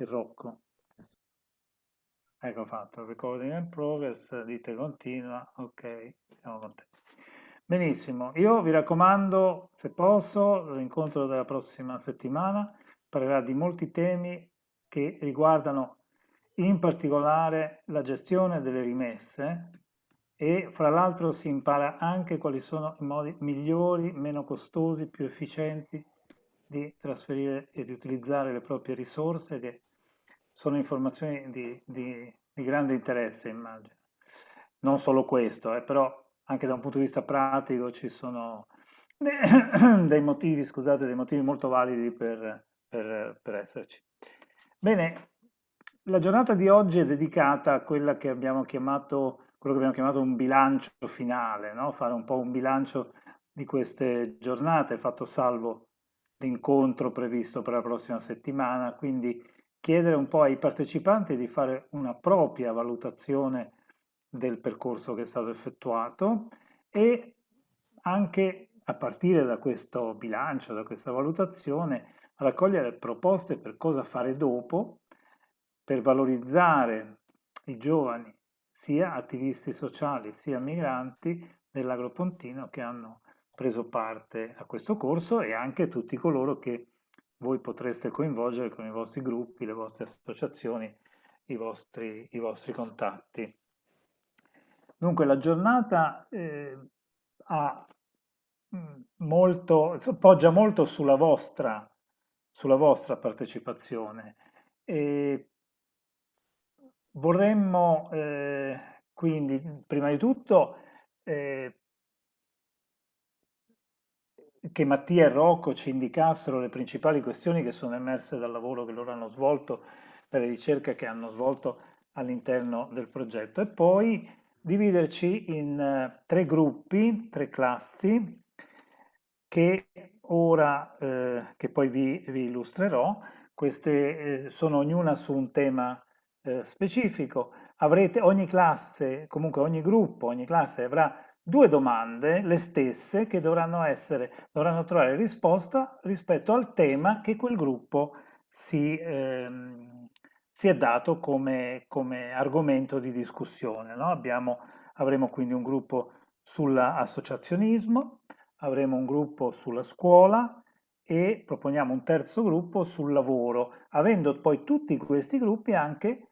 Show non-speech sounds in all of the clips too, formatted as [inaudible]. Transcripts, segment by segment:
il Rocco. Ecco fatto, recording in progress, dite continua, ok, siamo contenti. Benissimo, io vi raccomando, se posso, l'incontro della prossima settimana parlerà di molti temi che riguardano in particolare la gestione delle rimesse e fra l'altro si impara anche quali sono i modi migliori, meno costosi, più efficienti di trasferire e di utilizzare le proprie risorse che sono informazioni di, di, di grande interesse immagino. Non solo questo, eh, però anche da un punto di vista pratico ci sono [coughs] dei motivi, scusate, dei motivi molto validi per, per, per esserci. Bene, la giornata di oggi è dedicata a quella che abbiamo chiamato, quello che abbiamo chiamato un bilancio finale, no? fare un po' un bilancio di queste giornate, fatto salvo l'incontro previsto per la prossima settimana, quindi chiedere un po' ai partecipanti di fare una propria valutazione del percorso che è stato effettuato e anche a partire da questo bilancio, da questa valutazione, raccogliere proposte per cosa fare dopo, per valorizzare i giovani, sia attivisti sociali sia migranti dell'Agropontino che hanno preso parte a questo corso e anche tutti coloro che voi potreste coinvolgere con i vostri gruppi, le vostre associazioni, i vostri, i vostri contatti. Dunque la giornata eh, ha mm, molto, poggia molto sulla vostra, sulla vostra partecipazione e vorremmo eh, quindi prima di tutto eh, che Mattia e Rocco ci indicassero le principali questioni che sono emerse dal lavoro che loro hanno svolto, dalle ricerche che hanno svolto all'interno del progetto e poi dividerci in eh, tre gruppi, tre classi che ora, eh, che poi vi, vi illustrerò, queste eh, sono ognuna su un tema eh, specifico. Avrete ogni classe, comunque ogni gruppo, ogni classe avrà due domande, le stesse, che dovranno, essere, dovranno trovare risposta rispetto al tema che quel gruppo si, ehm, si è dato come, come, argomento di discussione. No? Abbiamo, avremo quindi un gruppo sull'associazionismo, avremo un gruppo sulla scuola e proponiamo un terzo gruppo sul lavoro, avendo poi tutti questi gruppi anche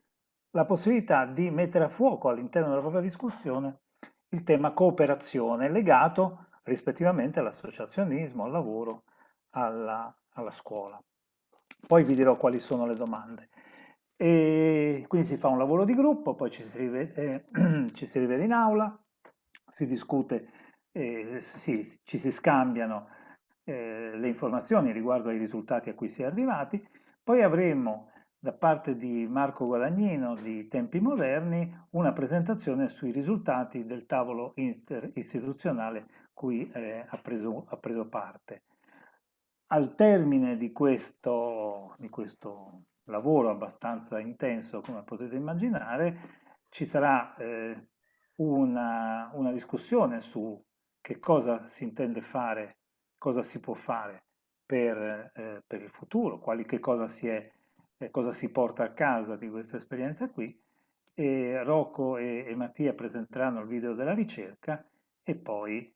la possibilità di mettere a fuoco all'interno della propria discussione il tema cooperazione legato rispettivamente all'associazionismo, al lavoro, alla, alla, scuola. Poi vi dirò quali sono le domande. E quindi si fa un lavoro di gruppo, poi ci si rivede, eh, [clears throat] ci si rivede in aula, si discute, eh, sì, ci si scambiano eh, le informazioni riguardo ai risultati a cui si è arrivati, poi avremo da parte di Marco Guadagnino di Tempi Moderni una presentazione sui risultati del tavolo interistituzionale cui eh, ha, preso, ha, preso, parte. Al termine di questo, di questo, lavoro abbastanza intenso, come potete immaginare, ci sarà eh, una, una discussione su che cosa si intende fare, cosa si può fare per, eh, per il futuro, quali, che cosa si è eh, cosa si porta a casa di questa esperienza qui e Rocco e, e Mattia presenteranno il video della ricerca e poi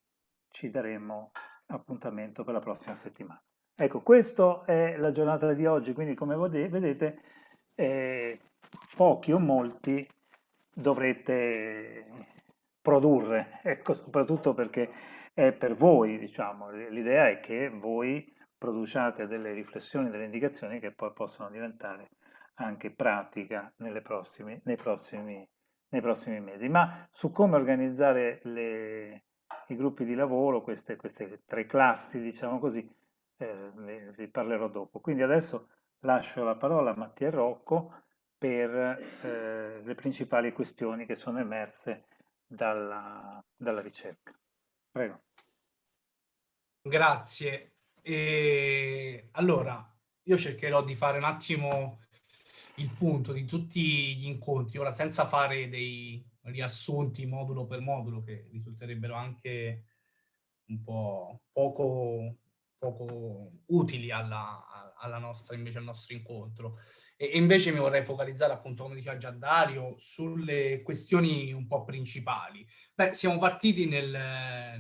ci daremo appuntamento per la prossima settimana. Ecco, questa è la giornata di oggi, quindi come vedete eh, pochi o molti dovrete produrre, [laughs] ecco, soprattutto perché è per voi, diciamo, l'idea è che voi produciate delle riflessioni, delle indicazioni che poi possono diventare anche pratica prossime, nei, prossimi, nei, prossimi, mesi. Ma su come organizzare le, i gruppi di lavoro, queste, queste, tre classi, diciamo così, eh, vi parlerò dopo. Quindi adesso lascio la parola a Mattia Rocco per eh, le principali questioni che sono emerse dalla, dalla ricerca. Prego. Grazie. E allora, io cercherò di fare un attimo il punto di tutti gli incontri, ora senza fare dei riassunti modulo per modulo che risulterebbero anche un po' poco poco utili alla, alla nostra, invece al nostro incontro. E, invece mi vorrei focalizzare, appunto, come diceva già Dario, sulle questioni un po' principali. Beh, siamo partiti nel,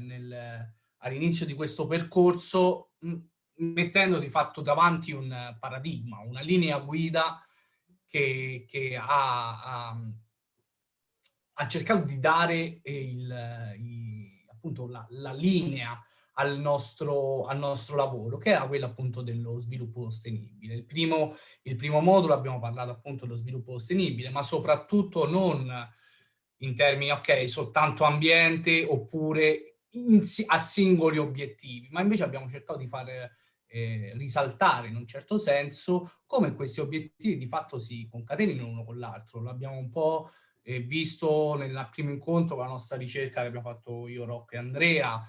nel, all'inizio di questo percorso mettendo di fatto davanti un paradigma, una linea guida che, che ha, ha, ha, cercato di dare il, il, appunto la, la linea al nostro, al nostro, lavoro, che era quello appunto dello sviluppo sostenibile. Il primo, il primo modulo abbiamo parlato appunto dello sviluppo sostenibile, ma soprattutto non in termini, ok, soltanto ambiente oppure in, a singoli obiettivi, ma invece abbiamo cercato di fare eh, risaltare in un certo senso come questi obiettivi di fatto si concatenino uno con l'altro. L'abbiamo un po' eh, visto nel primo incontro con la nostra ricerca che abbiamo fatto io, Rocco e Andrea,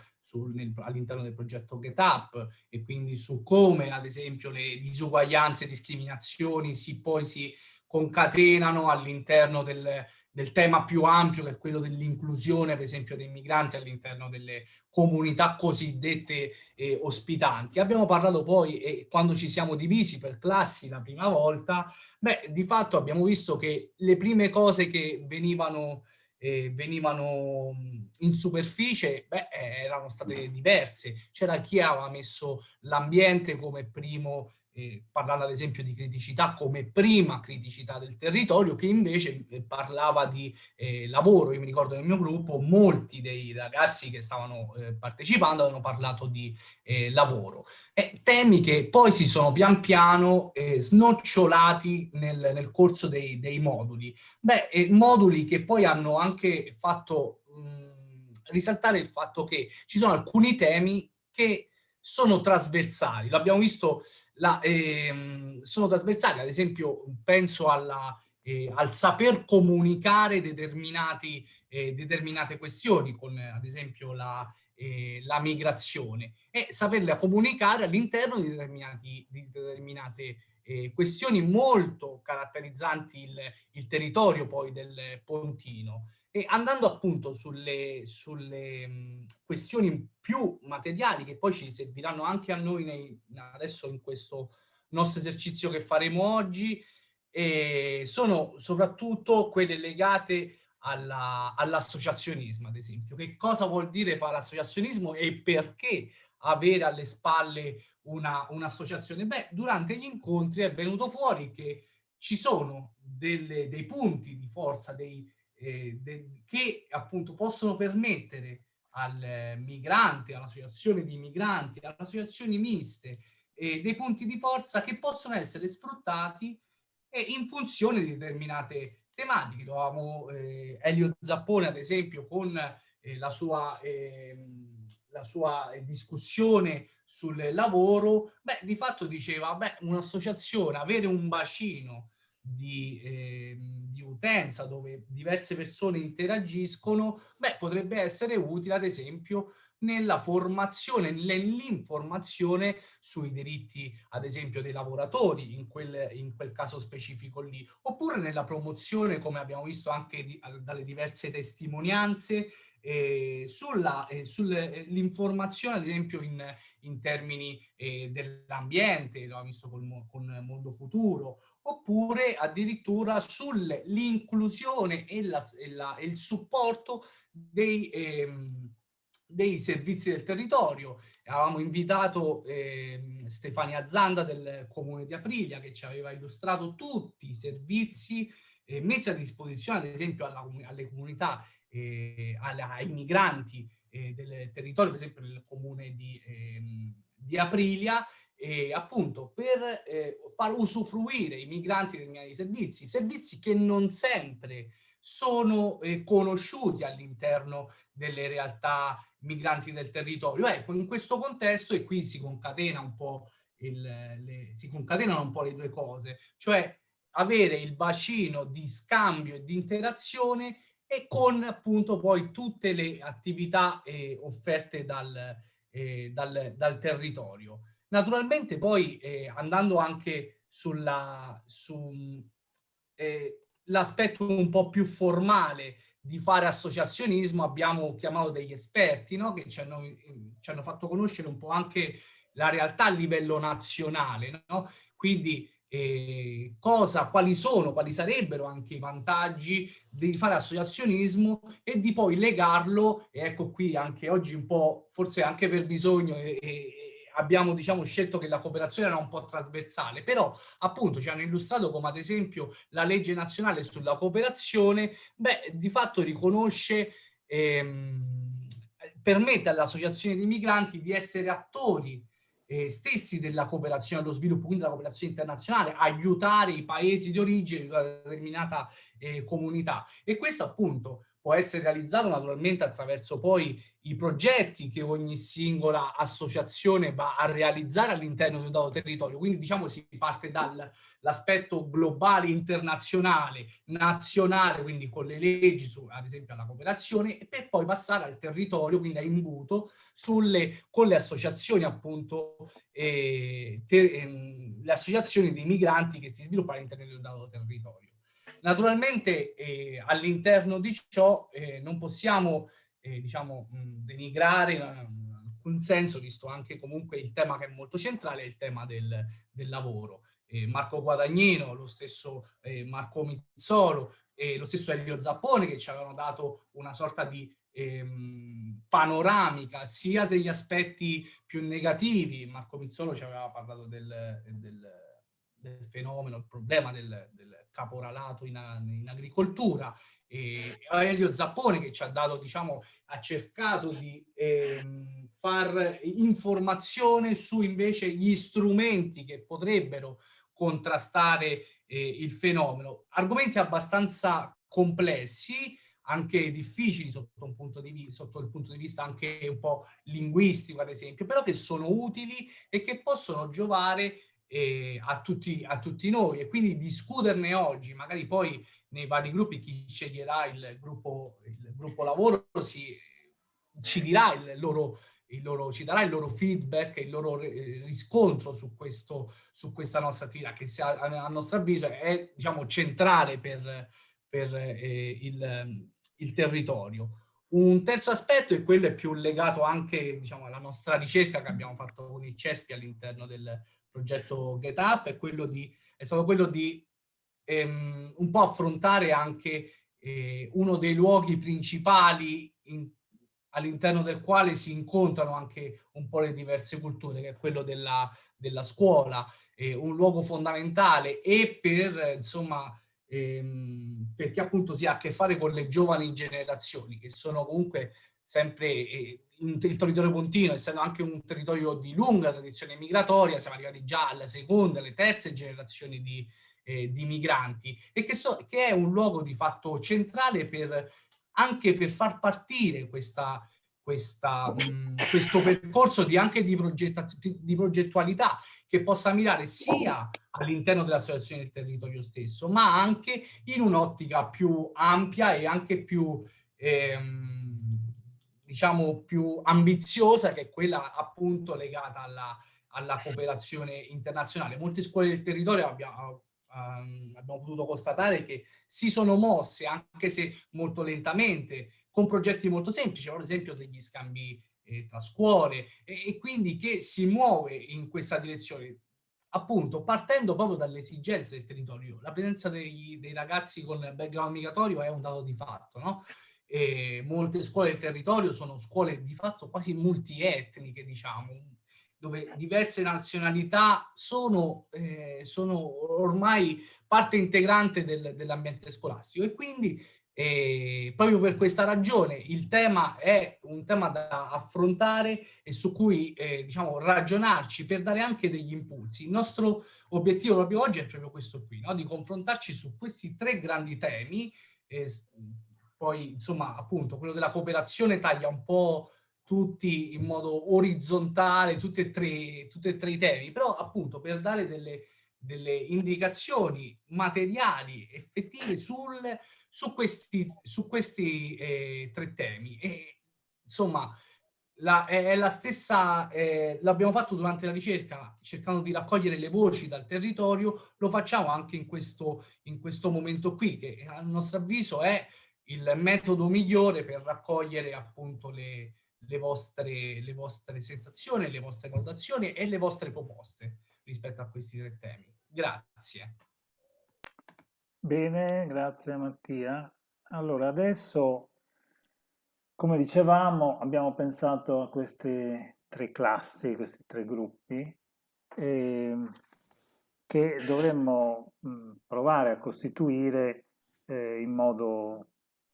all'interno del progetto GetUp e quindi su come ad esempio le disuguaglianze e discriminazioni si poi si concatenano all'interno del, del tema più ampio che è quello dell'inclusione per esempio dei migranti all'interno delle comunità cosiddette eh, ospitanti. Abbiamo parlato poi, eh, quando ci siamo divisi per classi la prima volta, beh, di fatto abbiamo visto che le prime cose che venivano, eh, venivano in superficie beh, erano state diverse. C'era chi aveva messo l'ambiente come primo eh, parlando ad esempio di criticità come prima criticità del territorio, che invece eh, parlava di eh, lavoro. Io mi ricordo nel mio gruppo molti dei ragazzi che stavano eh, partecipando hanno parlato di eh, lavoro. temi che poi si sono pian piano eh, snocciolati nel, nel corso dei, dei, moduli. Beh, moduli che poi hanno anche fatto mh, risaltare il fatto che ci sono alcuni temi che sono trasversali, l'abbiamo visto, la, ehm, sono trasversali, ad esempio penso alla, eh, al saper comunicare determinati, eh, determinate questioni, con ad esempio la, eh, la migrazione, e saperle comunicare all'interno di, di, determinate eh, questioni molto caratterizzanti il, il territorio poi del Pontino. E andando appunto sulle, sulle mh, questioni più materiali che poi ci serviranno anche a noi nei, adesso in questo nostro esercizio che faremo oggi, eh, sono soprattutto quelle legate all'associazionismo, all ad esempio. Che cosa vuol dire fare associazionismo e perché avere alle spalle un'associazione? Un Beh, durante gli incontri è venuto fuori che ci sono delle, dei punti di forza, dei, eh, che appunto possono permettere al migrante, all'associazione di migranti, alle associazioni miste, eh, dei punti di forza che possono essere sfruttati eh, in funzione di determinate tematiche. Lo avevamo eh, Elio Zappone, ad esempio, con eh, la sua, ehm, la sua discussione sul lavoro, beh, di fatto diceva, beh, un'associazione, avere un bacino di, eh, di, utenza dove diverse persone interagiscono, beh, potrebbe essere utile ad esempio nella formazione, nell'informazione sui diritti ad esempio dei lavoratori in quel, in quel caso specifico lì, oppure nella promozione come abbiamo visto anche di, dalle diverse testimonianze eh, sull'informazione eh, ad esempio in, in termini eh, dell'ambiente, lo abbiamo visto con, con Mondo Futuro, oppure addirittura sull'inclusione e, e, e, il supporto dei, ehm, dei, servizi del territorio. Avevamo invitato ehm, Stefania Zanda del Comune di Aprilia che ci aveva illustrato tutti i servizi eh, messi a disposizione ad esempio alla, alle comunità, eh, alla, ai migranti eh, del territorio, per esempio nel comune di, ehm, di Aprilia, eh, appunto per eh, far usufruire i migranti determinati servizi, servizi che non sempre sono eh, conosciuti all'interno delle realtà migranti del territorio. Ecco, in questo contesto, e qui si concatena un po' il, le, si concatenano un po' le due cose, cioè avere il bacino di scambio e di interazione e con appunto poi tutte le attività eh, offerte dal, eh, dal, dal territorio. Naturalmente poi eh, andando anche sull'aspetto su, eh, un po' più formale di fare associazionismo abbiamo chiamato degli esperti no? che ci hanno, ci hanno, fatto conoscere un po' anche la realtà a livello nazionale, no? Quindi eh, cosa, quali sono, quali sarebbero anche i vantaggi di fare associazionismo e di poi legarlo, e ecco qui anche oggi un po', forse anche per bisogno, e, abbiamo diciamo, scelto che la cooperazione era un po' trasversale, però appunto ci hanno illustrato come ad esempio la legge nazionale sulla cooperazione, beh, di fatto riconosce, ehm, permette alle associazioni di migranti di essere attori eh, stessi della cooperazione allo sviluppo, quindi della cooperazione internazionale, aiutare i paesi di origine di una determinata eh, comunità. E questo appunto può essere realizzato naturalmente attraverso poi i progetti che ogni singola associazione va a realizzare all'interno di un dato territorio. Quindi diciamo si parte dall'aspetto globale, internazionale, nazionale, quindi con le leggi, su, ad esempio alla cooperazione, e per poi passare al territorio, quindi a imbuto, sulle, con le associazioni appunto, eh, ter, eh, le associazioni dei migranti che si sviluppano all'interno di un dato territorio. Naturalmente eh, all'interno di ciò eh, non possiamo eh, diciamo, mh, denigrare in alcun senso, visto anche comunque il tema che è molto centrale, il tema del, del lavoro. Marco Guadagnino, lo stesso eh, Marco Mizzolo, lo stesso Elio Zappone che ci avevano dato una sorta di ehm, panoramica sia degli aspetti più negativi, Marco Mizzolo ci aveva parlato del, del del fenomeno, il problema del, del caporalato in, in, agricoltura. E Elio Zappone che ci ha dato, diciamo, ha cercato di ehm, far informazione su invece gli strumenti che potrebbero contrastare eh, il fenomeno. Argomenti abbastanza complessi, anche difficili sotto, un punto di sotto il punto di vista anche un po' linguistico, ad esempio, però che sono utili e che possono giovare eh, a, tutti, a tutti noi e quindi discuterne oggi, magari poi nei vari gruppi chi sceglierà il gruppo, il gruppo lavoro si, ci dirà il loro, il loro, ci darà il loro feedback, il loro riscontro su, questo, su questa nostra attività che sia, a nostro avviso è diciamo, centrale per, per eh, il, il territorio. Un terzo aspetto è quello più legato anche diciamo, alla nostra ricerca che abbiamo fatto con il CESPI all'interno del progetto GetUp è, quello di, è stato quello di ehm, un po' affrontare anche eh, uno dei luoghi principali all'interno del quale si incontrano anche un po' le diverse culture, che è quello della, della scuola, eh, un luogo fondamentale e per, insomma, ehm, perché appunto si ha a che fare con le giovani generazioni, che sono comunque sempre eh, il territorio pontino, essendo anche un territorio di lunga tradizione migratoria, siamo arrivati già alla seconda, alle terze generazioni di, eh, di migranti, e che, so, che, è un luogo di fatto centrale per, anche per far partire questa, questa, mh, questo percorso di, anche di, di progettualità che possa mirare sia all'interno dell'associazione del territorio stesso, ma anche in un'ottica più ampia e anche più... Ehm, diciamo, più ambiziosa, che è quella appunto legata alla, alla cooperazione internazionale. Molte scuole del territorio abbiamo, um, abbiamo potuto constatare che si sono mosse, anche se molto lentamente, con progetti molto semplici, ad esempio degli scambi eh, tra scuole, e, e quindi che si muove in questa direzione appunto partendo proprio dalle esigenze del territorio. La presenza dei, dei, ragazzi con background migratorio è un dato di fatto, no? E molte scuole del territorio sono scuole di fatto quasi multietniche, diciamo, dove diverse nazionalità sono, eh, sono ormai parte integrante del, dell'ambiente scolastico e quindi eh, proprio per questa ragione il tema è un tema da affrontare e su cui eh, diciamo, ragionarci per dare anche degli impulsi. Il nostro obiettivo proprio oggi è proprio questo qui, no? di confrontarci su questi tre grandi temi eh, poi insomma appunto quello della cooperazione taglia un po' tutti in modo orizzontale, tutti e tre, tutti e tre i temi, però appunto per dare delle, delle indicazioni materiali, effettive sul, su questi, su questi eh, tre temi. E, insomma, la, è, la stessa, eh, l'abbiamo fatto durante la ricerca, cercando di raccogliere le voci dal territorio, lo facciamo anche in questo, in questo momento qui, che a nostro avviso è il metodo migliore per raccogliere appunto le, le vostre, le vostre sensazioni, le vostre valutazioni e le vostre proposte rispetto a questi tre temi. Grazie. Bene, grazie Mattia. Allora, adesso, come dicevamo, abbiamo pensato a queste tre classi, questi tre gruppi, eh, che dovremmo mh, provare a costituire eh, in modo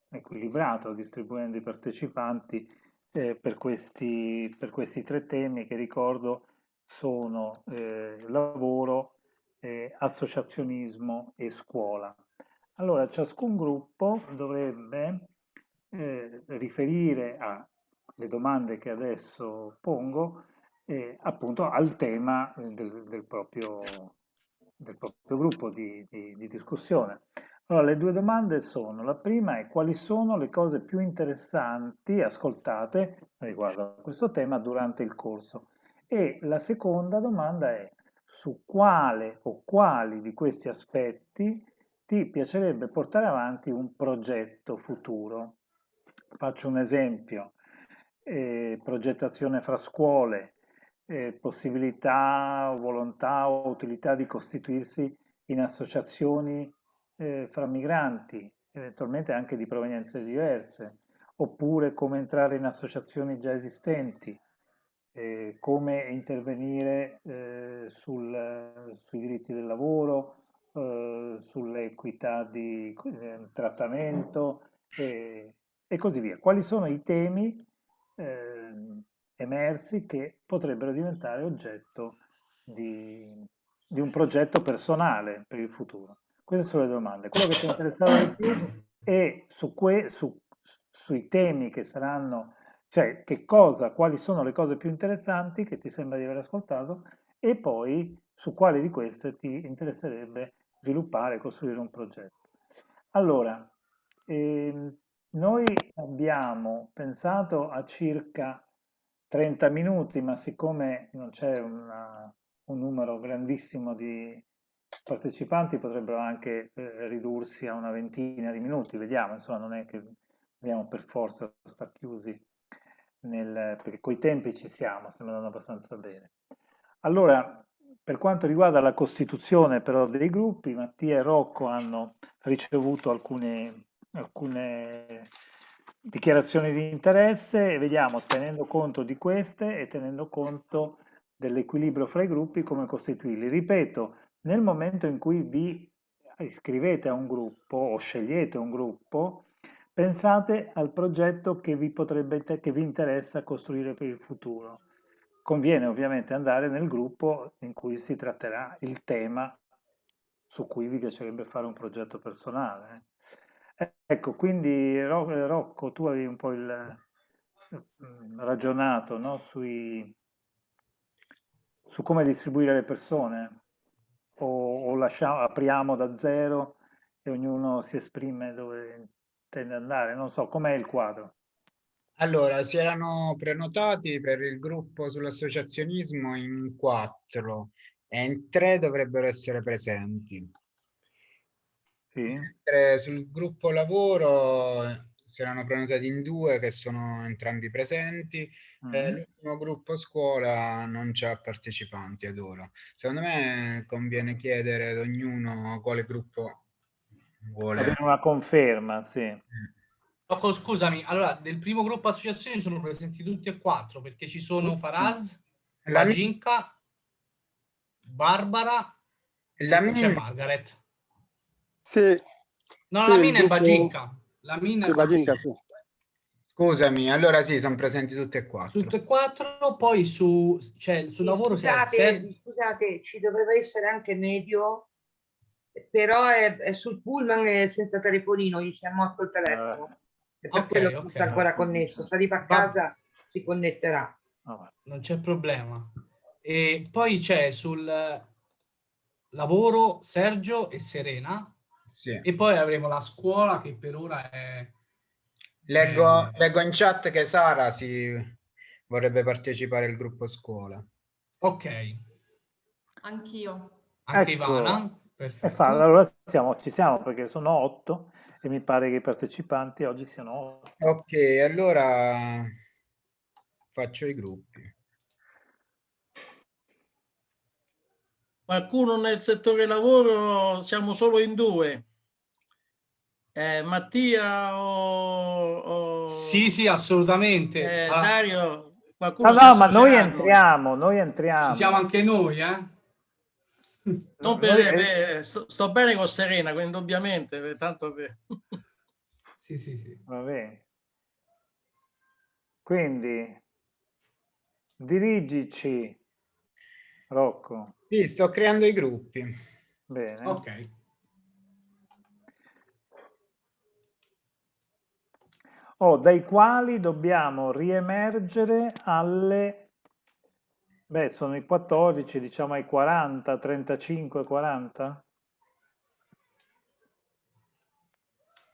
equilibrato, distribuendo i partecipanti eh, per, questi, per, questi, tre temi che ricordo sono eh, lavoro, eh, associazionismo e scuola. Allora, ciascun gruppo dovrebbe eh, riferire alle domande che adesso pongo eh, appunto al tema del, del, proprio, del proprio, gruppo di, di, di discussione. Allora, le due domande sono, la prima è quali sono le cose più interessanti ascoltate riguardo a questo tema durante il corso e la seconda domanda è su quale o quali di questi aspetti ti piacerebbe portare avanti un progetto futuro. Faccio un esempio, eh, progettazione fra scuole, eh, possibilità, volontà o utilità di costituirsi in associazioni eh, fra migranti, eventualmente anche di provenienze diverse, oppure come entrare in associazioni già esistenti, eh, come intervenire eh, sul, sui diritti del lavoro, eh, sull'equità di eh, trattamento e così via. Quali sono i temi ehm, emersi che potrebbero diventare oggetto di, di un progetto personale per il futuro? Queste sono le domande. Quello che ti interessava di più è su, que, su, sui temi che saranno, cioè che cosa, quali sono le cose più interessanti che ti sembra di aver ascoltato e poi su quali di queste ti interesserebbe sviluppare costruire un progetto. Allora, ehm, noi abbiamo pensato a circa 30 minuti, ma siccome non c'è un numero grandissimo di, partecipanti potrebbero anche eh, ridursi a una ventina di minuti, vediamo, insomma non è che dobbiamo per forza stare chiusi, nel, perché coi tempi ci siamo, stiamo andando abbastanza bene. Allora, per quanto riguarda la costituzione però dei gruppi, Mattia e Rocco hanno ricevuto alcune, alcune dichiarazioni di interesse e vediamo, tenendo conto di queste e tenendo conto dell'equilibrio fra i gruppi, come costituirli. Ripeto, nel momento in cui vi iscrivete a un gruppo o scegliete un gruppo, pensate al progetto che vi, potrebbe, che vi interessa costruire per il futuro. Conviene ovviamente andare nel gruppo in cui si tratterà il tema su cui vi piacerebbe fare un progetto personale. Ecco, quindi Rocco, tu avevi un po' il, mm, ragionato no? Sui, su come distribuire le persone o, o lasciamo, apriamo da zero e ognuno si esprime dove intende andare? Non so, com'è il quadro? Allora, si erano prenotati per il gruppo sull'associazionismo in quattro e in tre dovrebbero essere presenti. Sì. sul gruppo lavoro erano prenotati in due che sono entrambi presenti mm -hmm. l'ultimo gruppo scuola non c'ha partecipanti ad ora. Secondo me conviene chiedere ad ognuno quale gruppo vuole. Avere una conferma, sì. Mm. Rocco, scusami, allora del primo gruppo associazione sono presenti tutti e quattro perché ci sono Faraz, la Ginca, Barbara la e c'è Margaret. Sì. No, sì, la Mina è Baginka. La mina sì, Baginka, sì. Scusami, allora sì, sono presenti tutte e quattro. Tutte e quattro, poi su, cioè, sul lavoro scusate, c'è... Scusate, ci doveva essere anche medio, però è, è sul pullman e senza telefonino, gli siamo morto il telefono. Uh, e per okay, quello okay, sta ancora connesso. Se arriva a casa Va... si connetterà. non c'è problema. E poi c'è sul lavoro Sergio e Serena, sì. E poi avremo la scuola che per ora è... Leggo, è... leggo in chat che Sara si vorrebbe partecipare al gruppo scuola. Ok. Anch'io. Anche ecco. Ivana. Perfetto. Fa, allora siamo, ci siamo perché sono otto e mi pare che i partecipanti oggi siano otto. Ok, allora faccio i gruppi. Qualcuno nel settore lavoro siamo solo in due. Eh, Mattia o, o, Sì, sì, assolutamente. Eh, ah. Dario, qualcuno No, no, ma noi entriamo, noi entriamo. Ci siamo anche noi, eh? Non per, per, sto, sto, bene con Serena, quindi ovviamente, tanto per... [laughs] sì, sì, sì. Va bene. Quindi, dirigici, Rocco. Sì, sto creando i gruppi. Bene. Ok. Oh, dai quali dobbiamo riemergere alle... Beh, sono i 14, diciamo ai 40, 35, 40?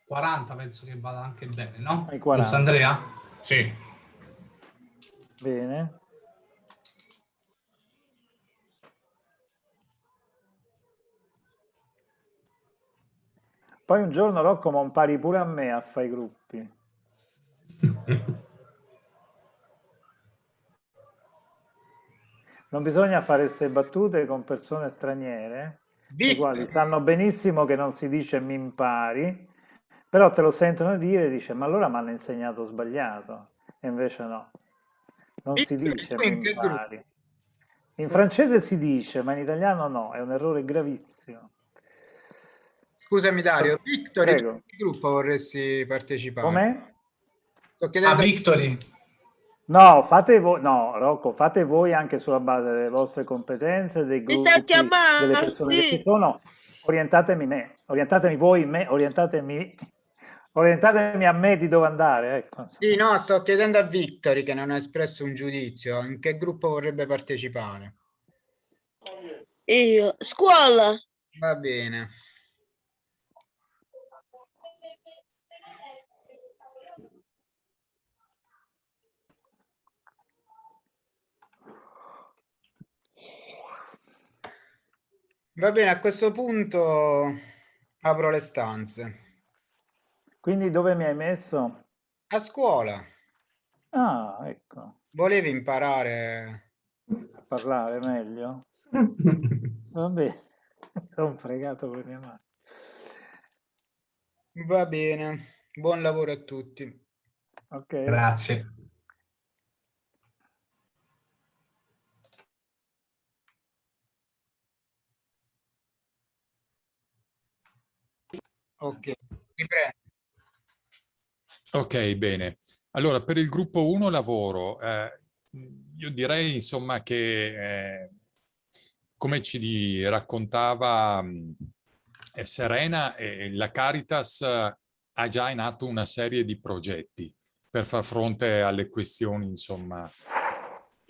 40 penso che vada anche bene, no? Ai 40. Giusto Andrea? Sì. Bene. Poi un giorno Rocco mi impari pure a me a fare i gruppi. Non bisogna fare queste battute con persone straniere, le quali sanno benissimo che non si dice mi impari, però te lo sentono dire e dice ma allora mi hanno insegnato sbagliato. E invece no, non si dice mi impari. In francese si dice, ma in italiano no, è un errore gravissimo. Scusami Dario, Victory, che gruppo vorresti partecipare? Come? Sto chiedendo... A Victory. No, fate voi, no, Rocco, fate voi anche sulla base delle vostre competenze, dei gruppi, delle persone sì. che ci sono. Orientatemi me, orientatemi voi me, orientatemi, orientatemi a me di dove andare. Ecco. Sì, no, sto chiedendo a Victory che non ha espresso un giudizio, in che gruppo vorrebbe partecipare? Io, scuola. Va bene. Va bene, a questo punto apro le stanze. Quindi dove mi hai messo? A scuola. Ah, ecco. Volevi imparare a parlare meglio? [laughs] Vabbè, [laughs] sono fregato per mia madre. Va bene, buon lavoro a tutti. Ok. Grazie. Ok, Ok, bene. Allora, per il gruppo 1 lavoro, eh, io direi insomma che, eh, come ci raccontava eh, Serena, eh, la Caritas ha già in atto una serie di progetti per far fronte alle questioni, insomma,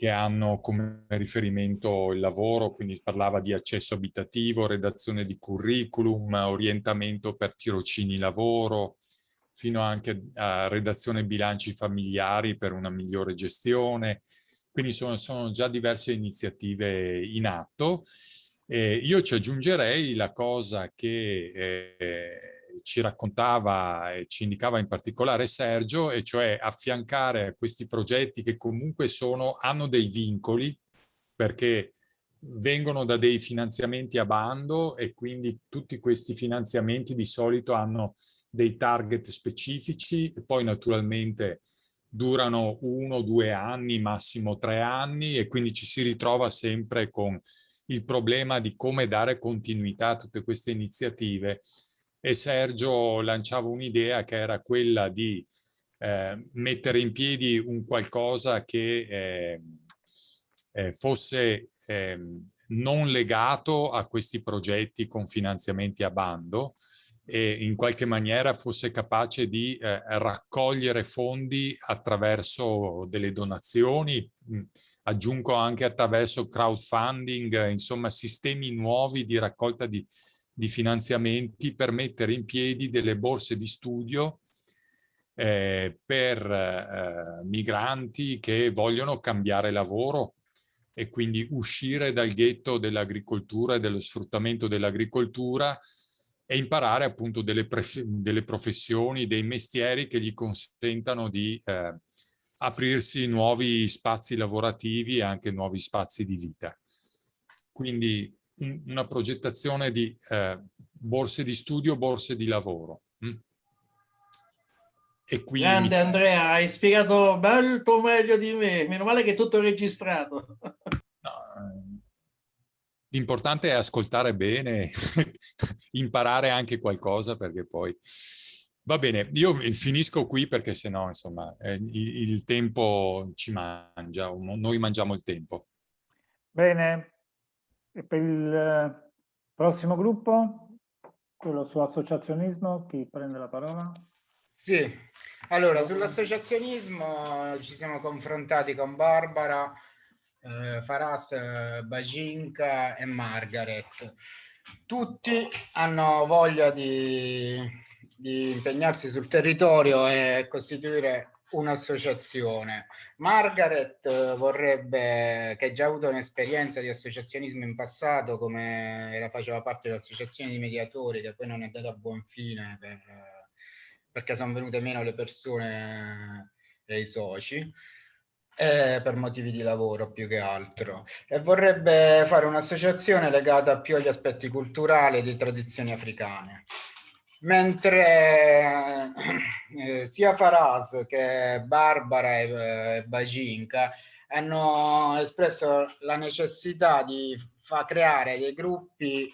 che hanno come riferimento il lavoro, quindi parlava di accesso abitativo, redazione di curriculum, orientamento per tirocini lavoro, fino anche a redazione bilanci familiari per una migliore gestione. Quindi sono, sono già diverse iniziative in atto. Eh, io ci aggiungerei la cosa che eh, ci raccontava e ci indicava in particolare Sergio, e cioè affiancare questi progetti che comunque sono, hanno dei vincoli, perché vengono da dei finanziamenti a bando e quindi tutti questi finanziamenti di solito hanno dei target specifici e poi naturalmente durano uno, due anni, massimo tre anni e quindi ci si ritrova sempre con il problema di come dare continuità a tutte queste iniziative e Sergio lanciava un'idea che era quella di eh, mettere in piedi un qualcosa che eh, eh, fosse ehm, non legato a questi progetti con finanziamenti a bando e in qualche maniera fosse capace di eh, raccogliere fondi attraverso delle donazioni, mh, aggiungo anche attraverso crowdfunding, insomma sistemi nuovi di raccolta di di finanziamenti per mettere in piedi delle borse di studio eh, per eh, migranti che vogliono cambiare lavoro e quindi uscire dal ghetto dell'agricoltura e dello sfruttamento dell'agricoltura e imparare appunto delle, delle, professioni, dei mestieri che gli consentano di eh, aprirsi nuovi spazi lavorativi e anche nuovi spazi di vita. Quindi una progettazione di eh, borse di studio, borse di lavoro. Mm? E qui Grande mi... Andrea, hai spiegato molto meglio di me, meno male che è tutto registrato. No, L'importante è ascoltare bene, [laughs] imparare anche qualcosa perché poi... Va bene, io finisco qui perché sennò insomma eh, il, il tempo ci mangia, noi mangiamo il tempo. Bene, e per il eh, prossimo gruppo, quello su associazionismo, chi prende la parola? Sì, allora sull'associazionismo ci siamo confrontati con Barbara, eh, Faras, eh, Bajinka e Margaret. Tutti hanno voglia di, di impegnarsi sul territorio e costituire un'associazione. Margaret eh, vorrebbe, che ha già avuto un'esperienza di associazionismo in passato, come era, faceva parte dell'associazione di mediatori, che poi non è andata a buon fine per, perché sono venute meno le persone e i soci. Eh, per motivi di lavoro più che altro e vorrebbe fare un'associazione legata più agli aspetti culturali e di tradizioni africane mentre eh, sia Faraz che Barbara e, e Baginka hanno espresso la necessità di creare dei gruppi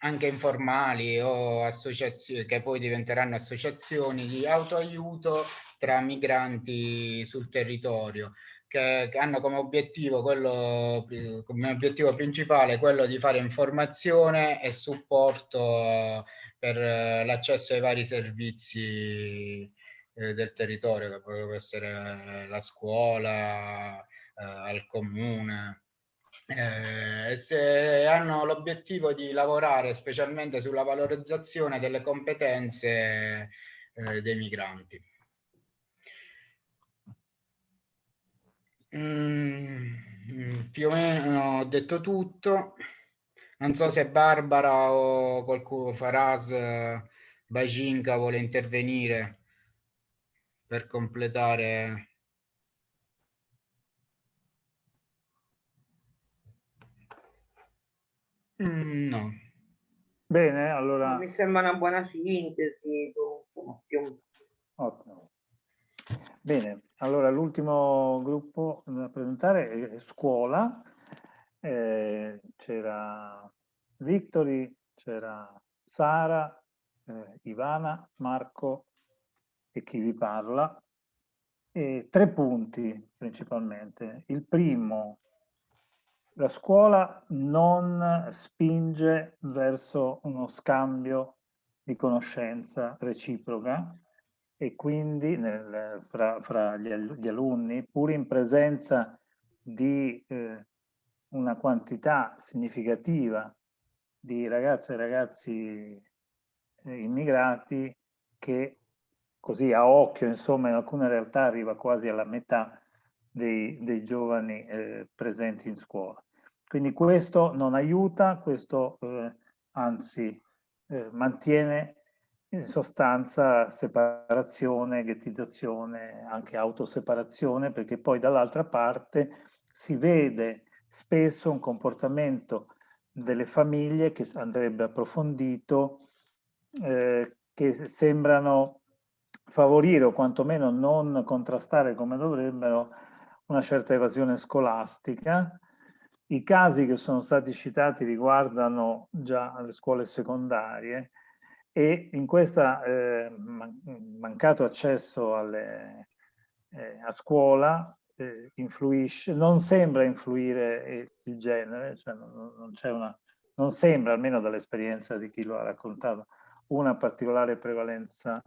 anche informali o associazioni che poi diventeranno associazioni di autoaiuto tra migranti sul territorio che, che, hanno come obiettivo, quello, come obiettivo principale quello di fare informazione e supporto per l'accesso ai vari servizi eh, del territorio, che può essere la scuola, eh, al comune. Eh, se hanno l'obiettivo di lavorare specialmente sulla valorizzazione delle competenze eh, dei migranti. Mm, più o meno ho detto tutto. Non so se Barbara o qualcuno, Faraz, Bajinka vuole intervenire per completare. Mm, no. Bene, allora... Mi sembra una buona sintesi. Ottimo. Bene, allora l'ultimo gruppo da presentare è scuola. Eh, c'era Victory, c'era Sara, eh, Ivana, Marco e chi vi parla. E tre punti principalmente. Il primo, la scuola non spinge verso uno scambio di conoscenza reciproca, e quindi nel, fra, fra gli, gli, alunni, pur in presenza di eh, una quantità significativa di ragazze e ragazzi eh, immigrati che così a occhio, insomma, in alcune realtà arriva quasi alla metà dei, dei giovani eh, presenti in scuola. Quindi questo non aiuta, questo eh, anzi eh, mantiene in sostanza separazione, ghettizzazione, anche autoseparazione, perché poi dall'altra parte si vede spesso un comportamento delle famiglie che andrebbe approfondito, eh, che sembrano favorire o quantomeno non contrastare come dovrebbero una certa evasione scolastica. I casi che sono stati citati riguardano già le scuole secondarie, e in questo eh, mancato accesso alle, eh, a scuola eh, influisce, non sembra influire il genere, cioè non, non, una, non sembra, almeno dall'esperienza di chi lo ha raccontato, una particolare prevalenza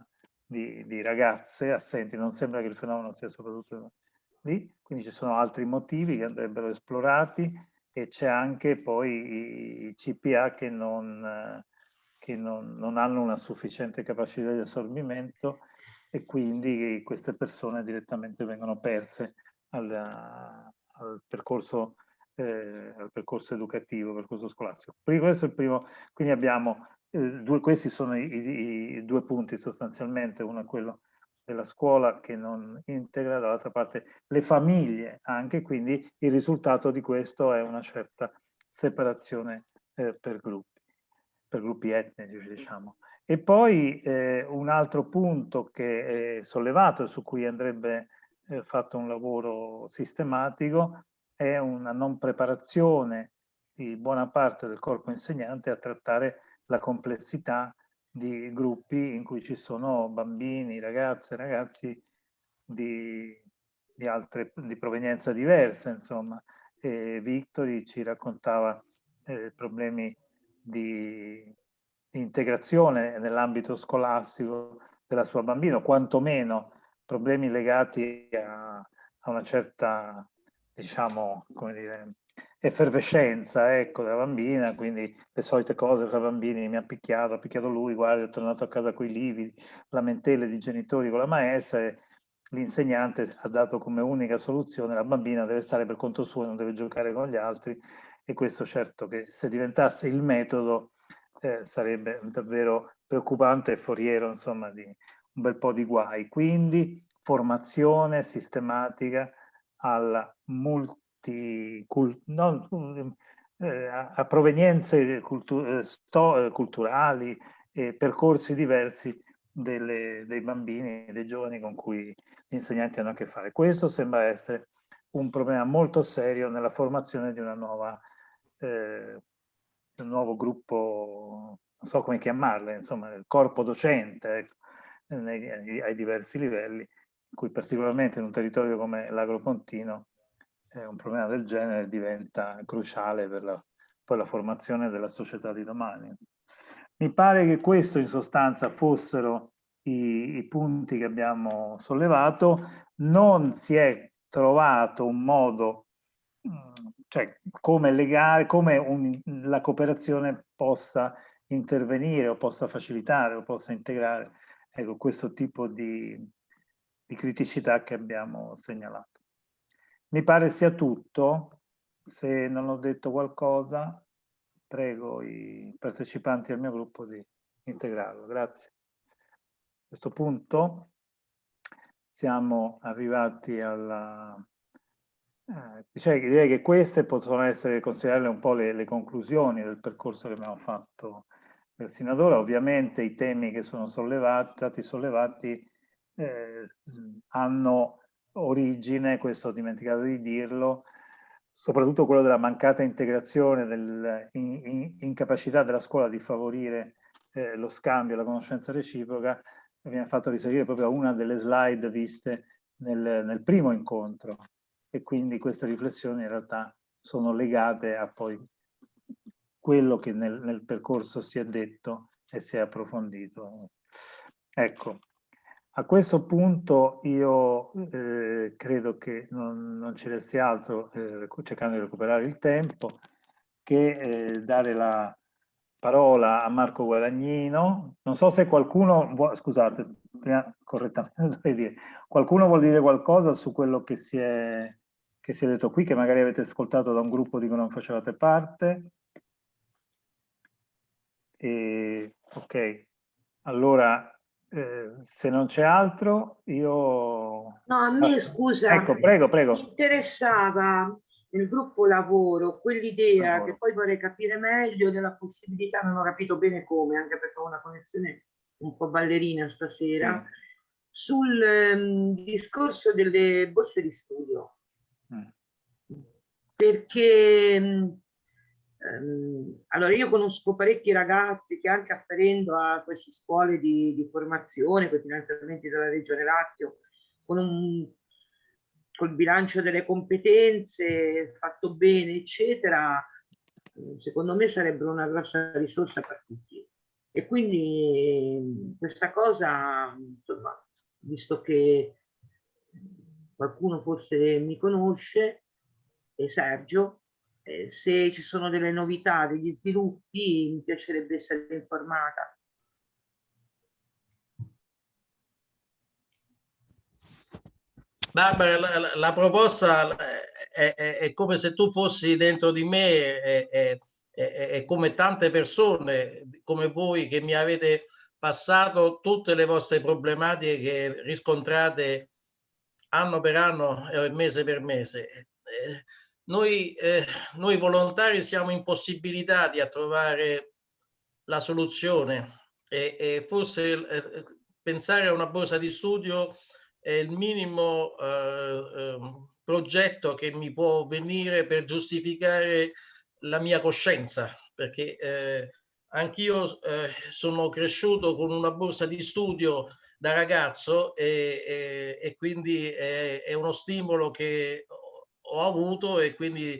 di, di, ragazze assenti, non sembra che il fenomeno sia soprattutto lì, quindi ci sono altri motivi che andrebbero esplorati e c'è anche poi i, i CPA che non che non, non hanno una sufficiente capacità di assorbimento e quindi queste persone direttamente vengono perse al, al, percorso, eh, al percorso educativo, percorso scolastico. Questo è il primo, quindi abbiamo, eh, due, questi sono i, i, i, due punti sostanzialmente, uno è quello della scuola che non integra, dall'altra parte le famiglie anche, quindi il risultato di questo è una certa separazione eh, per gruppi, per gruppi etnici diciamo. E poi eh, un altro punto che è sollevato e su cui andrebbe eh, fatto un lavoro sistematico è una non preparazione di buona parte del corpo insegnante a trattare la complessità di gruppi in cui ci sono bambini, ragazze, ragazzi di, di altre di provenienza diversa, insomma. Victori ci raccontava eh, problemi di, di integrazione nell'ambito scolastico della sua bambina, quantomeno problemi legati a, a una certa, diciamo, come dire, effervescenza ecco, della bambina, quindi le solite cose fra bambini, mi ha picchiato, ha picchiato lui, guarda, è tornato a casa con i lividi, lamentele di genitori con la maestra e l'insegnante ha dato come unica soluzione la bambina deve stare per conto suo, non deve giocare con gli altri e questo certo che se diventasse il metodo eh, sarebbe davvero preoccupante e foriero insomma di un bel po' di guai. Quindi formazione sistematica alla multi non, eh, a provenienze cultu eh, sto, eh, culturali e percorsi diversi delle, dei bambini e dei giovani con cui gli insegnanti hanno a che fare. Questo sembra essere un problema molto serio nella formazione di una nuova, eh, un nuovo gruppo, non so come chiamarle, insomma, il corpo docente ecco, nei, ai diversi livelli, in cui particolarmente in un territorio come l'Agropontino eh, un problema del genere diventa cruciale per la, poi la formazione della società di domani. Mi pare che questo in sostanza fossero i, i punti che abbiamo sollevato, non si è trovato un modo, mm, cioè come legare, come un, la cooperazione possa intervenire o possa facilitare o possa integrare ecco, questo tipo di, di criticità che abbiamo segnalato. Mi pare sia tutto. Se non ho detto qualcosa, prego i partecipanti al mio gruppo di integrarlo. Grazie. A questo punto siamo arrivati alla... Eh, cioè, direi che queste possono essere considerate un po' le, le conclusioni del percorso che abbiamo fatto sino ad ora. Ovviamente i temi che sono sollevati, stati sollevati eh, hanno origine, questo ho dimenticato di dirlo, soprattutto quello della mancata integrazione, dell'incapacità della scuola di favorire eh, lo scambio, la conoscenza reciproca, viene fatto risalire proprio a una delle slide viste nel, nel primo incontro e quindi queste riflessioni in realtà sono legate a poi quello che nel, nel percorso si è detto e si è approfondito. Ecco, a questo punto io eh, credo che non, non, ci resti altro, eh, cercando di recuperare il tempo, che eh, dare la parola a Marco Guadagnino. Non so se qualcuno, vuole, scusate, prima correttamente [laughs] dovrei dire, qualcuno vuol dire qualcosa su quello che si, è, che si è detto qui, che magari avete ascoltato da un gruppo di cui non facevate parte? E, ok, allora eh, se non c'è altro, io... No, a me, ah, scusa, ecco, prego, prego. mi interessava nel gruppo lavoro quell'idea che poi vorrei capire meglio della possibilità, non ho capito bene come, anche perché ho una connessione un po' ballerina stasera, sì. sul um, discorso delle borse di studio. Mm. Perché um, allora io conosco parecchi ragazzi che anche afferendo a queste scuole di, di formazione, con i finanziamenti della Regione Lazio, con un col bilancio delle competenze fatto bene, eccetera, secondo me sarebbero una grossa risorsa per tutti. E quindi questa cosa, insomma, visto che qualcuno forse mi conosce, e Sergio, eh, se ci sono delle novità, degli sviluppi, mi piacerebbe essere informata. Barbara, la, la proposta è, è, è, come se tu fossi dentro di me, è, è come tante persone come voi che mi avete passato tutte le vostre problematiche che riscontrate anno per anno e mese per mese. Eh, noi, eh, noi volontari siamo impossibilitati a trovare la soluzione e, e forse eh, pensare a una borsa di studio è il minimo eh, ehm, progetto che mi può venire per giustificare la mia coscienza, perché eh, anch'io eh, sono cresciuto con una borsa di studio da ragazzo e, e, e quindi è, è, uno stimolo che ho avuto e quindi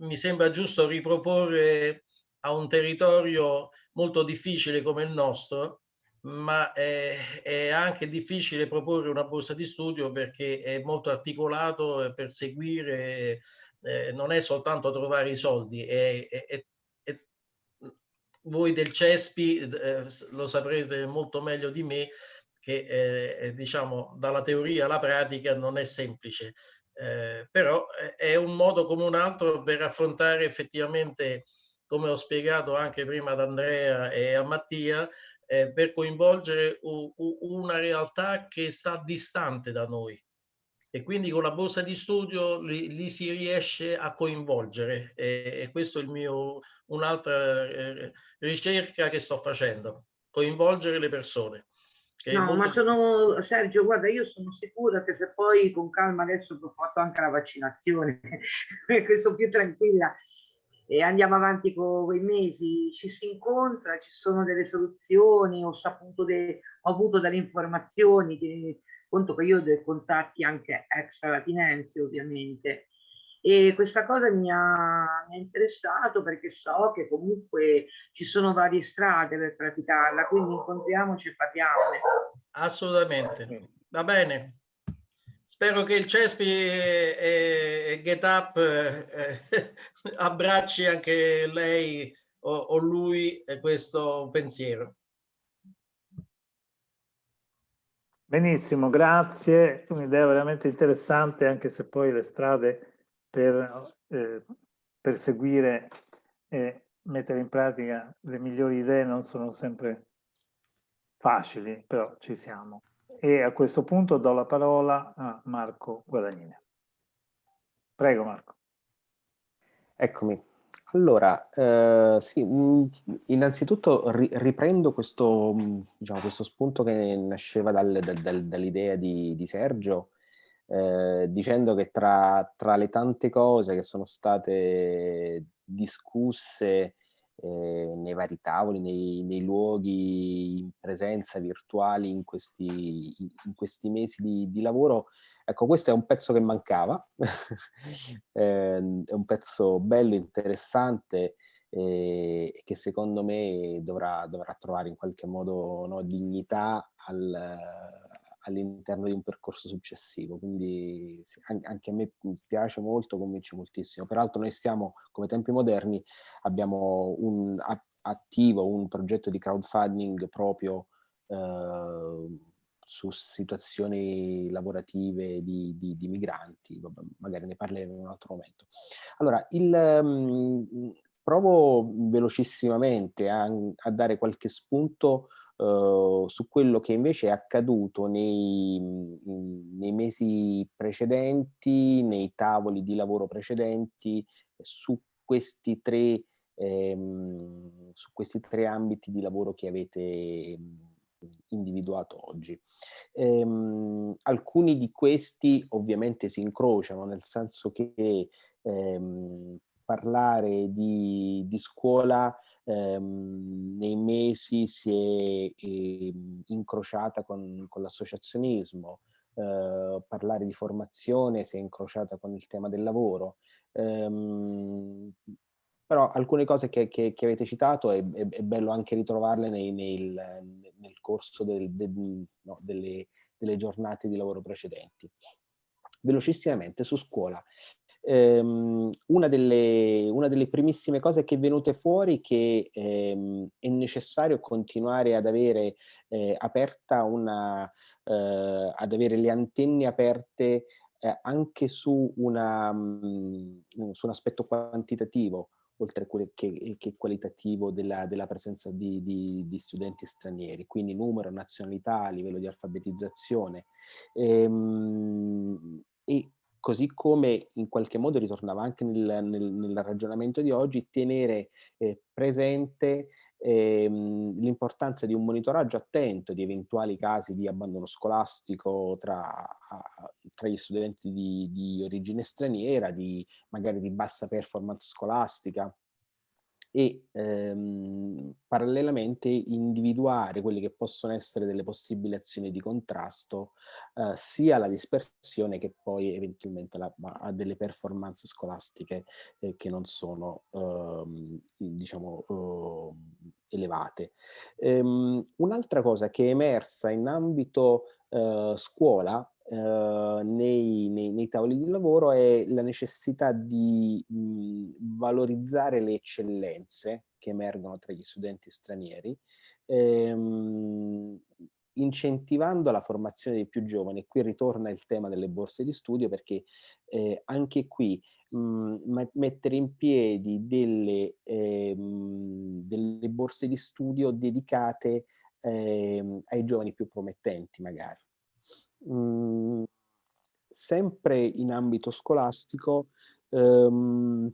mi sembra giusto riproporre a un territorio molto difficile come il nostro ma è, è, anche difficile proporre una borsa di studio perché è molto articolato per seguire, eh, non è soltanto trovare i soldi, è, è, voi del CESPI eh, lo saprete molto meglio di me che eh, diciamo dalla teoria alla pratica non è semplice, eh, però è un modo come un altro per affrontare effettivamente, come ho spiegato anche prima ad Andrea e a Mattia, eh, per coinvolgere una realtà che sta distante da noi. E quindi con la borsa di studio li, li si riesce a coinvolgere. E, e questo è il mio un'altra eh, ricerca che sto facendo coinvolgere le persone no molto... ma sono Sergio guarda io sono sicura che se poi con calma adesso ho fatto anche la vaccinazione [laughs] perché sono più tranquilla e andiamo avanti con i mesi, ci si incontra, ci sono delle soluzioni, ho saputo, de, ho avuto delle informazioni, che, conto che io ho dei contatti anche extra latinense ovviamente, e questa cosa mi ha, mi ha, interessato perché so che comunque ci sono varie strade per praticarla, quindi incontriamoci e parliamone. Assolutamente, va bene. Spero che il CESPI e, e GetUp eh, [laughs] abbracci anche lei o, o lui questo pensiero. Benissimo, grazie. Un'idea veramente interessante, anche se poi le strade per, eh, per seguire e mettere in pratica le migliori idee non sono sempre facili, però ci siamo. E a questo punto do la parola a Marco Guadagnini. Prego Marco. Eccomi. Allora, eh, sì, innanzitutto ri riprendo questo, diciamo, questo, spunto che nasceva dal, dal, dall'idea di, di, Sergio, eh, dicendo che tra, tra, le tante cose che sono state discusse eh, nei vari tavoli, nei, nei, luoghi in presenza virtuali in questi, in questi mesi di, di, lavoro. Ecco, questo è un pezzo che mancava, [laughs] eh, è un pezzo bello, interessante eh, e che secondo me dovrà, dovrà trovare in qualche modo no, dignità al, all'interno di un percorso successivo, quindi anche a me piace molto, convince moltissimo. Peraltro noi stiamo, come tempi moderni, abbiamo un attivo un progetto di crowdfunding proprio eh, su situazioni lavorative di, di, di migranti, Vabbè, magari ne parleremo in un altro momento. Allora, il, um, provo velocissimamente a, a dare qualche spunto Uh, su quello che invece è accaduto nei, nei, mesi precedenti, nei tavoli di lavoro precedenti, su questi tre, ehm, su questi tre ambiti di lavoro che avete ehm, individuato oggi. Ehm, alcuni di questi ovviamente si incrociano, nel senso che ehm, parlare di, di scuola ehm, nei mesi si è eh, incrociata con, con l'associazionismo, eh, parlare di formazione si è incrociata con il tema del lavoro. Ehm, però alcune cose che, che, che avete citato è, è, è, bello anche ritrovarle nei, nel, nel, corso del, del, no, delle, delle giornate di lavoro precedenti. Velocissimamente su scuola ehm, una, delle, una, delle, primissime cose che è venute fuori che ehm, è necessario continuare ad avere eh, aperta una, eh, ad avere le antenne aperte eh, anche su, una, mh, mm, su un aspetto quantitativo, oltre che, che qualitativo della, della presenza di, di, di, studenti stranieri, quindi numero, nazionalità, livello di alfabetizzazione. Ehm, e così come in qualche modo ritornava anche nel, nel, nel ragionamento di oggi, tenere eh, presente ehm, l'importanza di un monitoraggio attento di eventuali casi di abbandono scolastico tra, tra gli studenti di, di origine straniera, di, magari di bassa performance scolastica, e ehm, parallelamente individuare quelle che possono essere delle possibili azioni di contrasto eh, sia alla dispersione che poi eventualmente la, a delle performance scolastiche eh, che non sono ehm, diciamo eh, elevate. Ehm, Un'altra cosa che è emersa in ambito eh, scuola Uh, nei, nei, nei, tavoli di lavoro è la necessità di mh, valorizzare le eccellenze che emergono tra gli studenti stranieri, ehm, incentivando la formazione dei più giovani. Qui ritorna il tema delle borse di studio perché eh, anche qui mettere in piedi delle, ehm, delle borse di studio dedicate ehm, ai giovani più promettenti magari mh, sempre in ambito scolastico, ehm,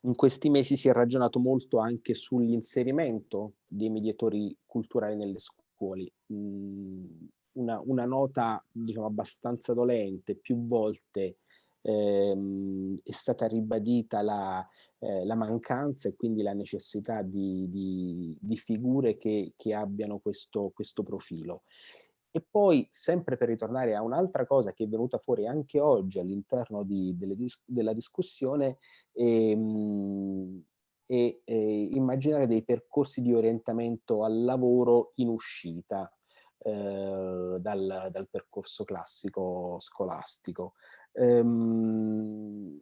in questi mesi si è ragionato molto anche sull'inserimento dei mediatori culturali nelle scuole. Mh, una, una, nota diciamo abbastanza dolente, più volte ehm, è stata ribadita la, eh, la, mancanza e quindi la necessità di, di, di figure che, che abbiano questo, questo profilo. E poi, sempre per ritornare a un'altra cosa che è venuta fuori anche oggi all'interno dis della discussione, ehm, e, e immaginare dei percorsi di orientamento al lavoro in uscita eh, dal, dal, percorso classico scolastico. Ehm,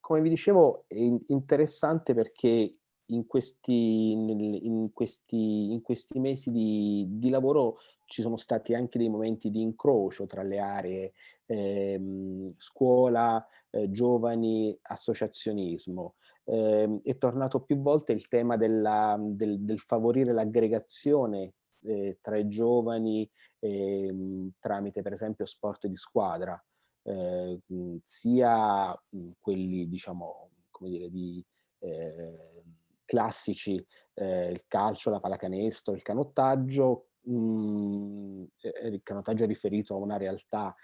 come vi dicevo è interessante perché in questi, in questi, in questi mesi di, di, lavoro ci sono stati anche dei momenti di incrocio tra le aree ehm, scuola, eh, giovani, associazionismo. Eh, è tornato più volte il tema della, del, del, favorire l'aggregazione eh, tra i giovani ehm, tramite per esempio sport di squadra, eh, sia quelli diciamo come dire di eh, classici, eh, il calcio, la pallacanestro, il canottaggio, mh, mm, il canottaggio è riferito a una realtà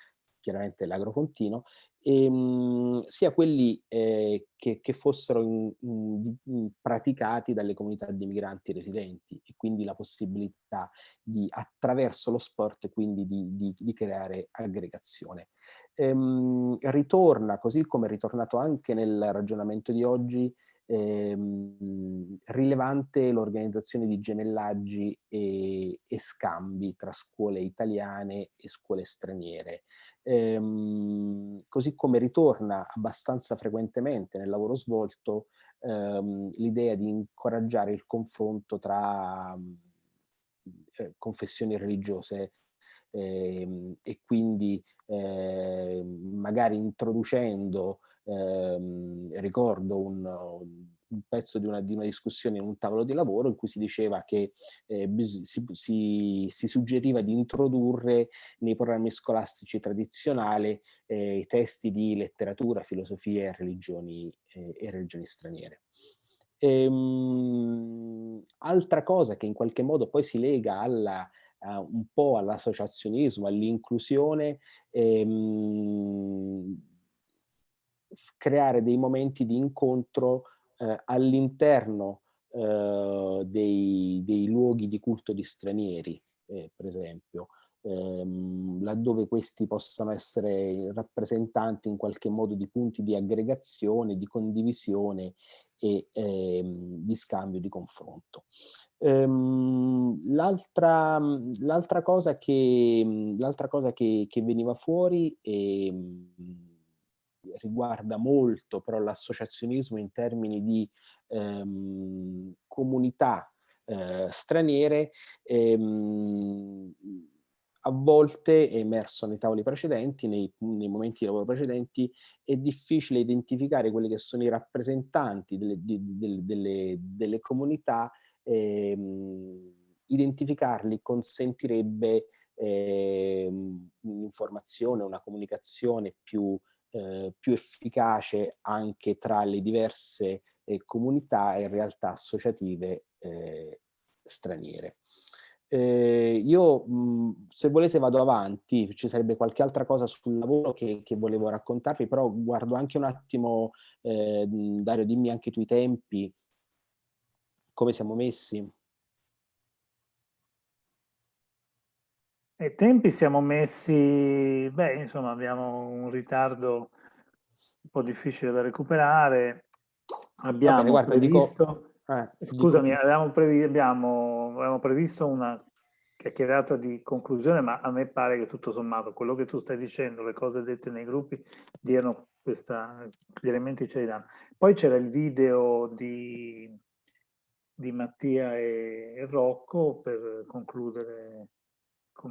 chiaramente l'agrocontino, e, mh, mm, sia quelli eh, che, che, fossero in, in, praticati dalle comunità di migranti residenti e quindi la possibilità di attraverso lo sport quindi di, di, di creare aggregazione. Ehm, ritorna, così come è ritornato anche nel ragionamento di oggi, ehm, rilevante l'organizzazione di gemellaggi e, e, scambi tra scuole italiane e scuole straniere. Ehm, così come ritorna abbastanza frequentemente nel lavoro svolto ehm, l'idea di incoraggiare il confronto tra eh, confessioni religiose eh, e quindi eh, magari introducendo ehm, ricordo un, un pezzo di una, di una, discussione in un tavolo di lavoro in cui si diceva che eh, si, si, si, suggeriva di introdurre nei programmi scolastici tradizionali eh, i testi di letteratura, filosofia e religioni, eh, e religioni straniere. Ehm, altra cosa che in qualche modo poi si lega alla, uh, un po' all'associazionismo, all'inclusione, ehm, creare dei momenti di incontro eh, all'interno eh, dei, dei, luoghi di culto di stranieri, eh, per esempio, ehm, laddove questi possano essere rappresentanti in qualche modo di punti di aggregazione, di condivisione e ehm, di scambio, di confronto. Ehm, L'altra cosa, che, cosa che, che, veniva fuori ehm, riguarda molto però l'associazionismo in termini di ehm, comunità eh, straniere, ehm, a volte è emerso nei tavoli precedenti, nei, nei, momenti di lavoro precedenti, è difficile identificare quelli che sono i rappresentanti delle, di, delle, delle, delle comunità, ehm, identificarli consentirebbe ehm, un'informazione, una comunicazione più, eh, più efficace anche tra le diverse eh, comunità e realtà associative eh, straniere. Eh, io, mh, se volete, vado avanti, ci sarebbe qualche altra cosa sul lavoro che, che volevo raccontarvi, però guardo anche un attimo, eh, Dario, dimmi anche tu i tempi, come siamo messi. I tempi siamo messi, beh, insomma, abbiamo un ritardo un po' difficile da recuperare. Abbiamo bene, guarda, previsto... Dico eh, Scusami, avevamo, previ abbiamo, avevamo, previsto una chiacchierata di conclusione, ma a me pare che tutto sommato quello che tu stai dicendo, le cose dette nei gruppi, diano questa, gli elementi ce li danno. Poi c'era il video di, di Mattia e Rocco per concludere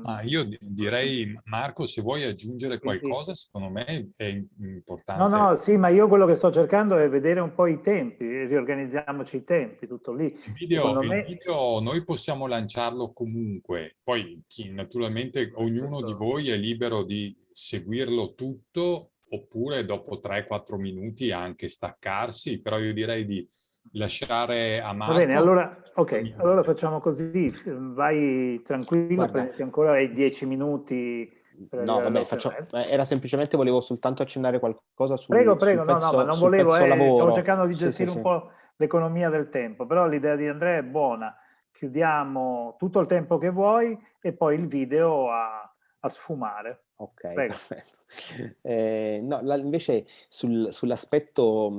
Ah, io direi, Marco, se vuoi aggiungere qualcosa, secondo me è importante. No, no, sì, ma io quello che sto cercando è vedere un po' i tempi, riorganizziamoci i tempi, tutto lì. Il video, me... il video noi possiamo lanciarlo comunque, poi chi, naturalmente ognuno di voi è libero di seguirlo tutto, oppure dopo 3-4 minuti anche staccarsi, però io direi di lasciare a Marco. Va bene, allora, ok, allora facciamo così, vai tranquillo, Guarda. prendi ancora i dieci minuti. No, vabbè, faccio, era semplicemente, volevo soltanto accennare qualcosa su Prego, prego, no, pezzo, no, ma non volevo, eh, stavo cercando di gestire sì, sì, un sì. po' l'economia del tempo, però l'idea di Andrea è buona, chiudiamo tutto il tempo che vuoi e poi il video a, a sfumare. Ok, Prego. perfetto. [laughs] Eh, no, la, invece sul, sull'aspetto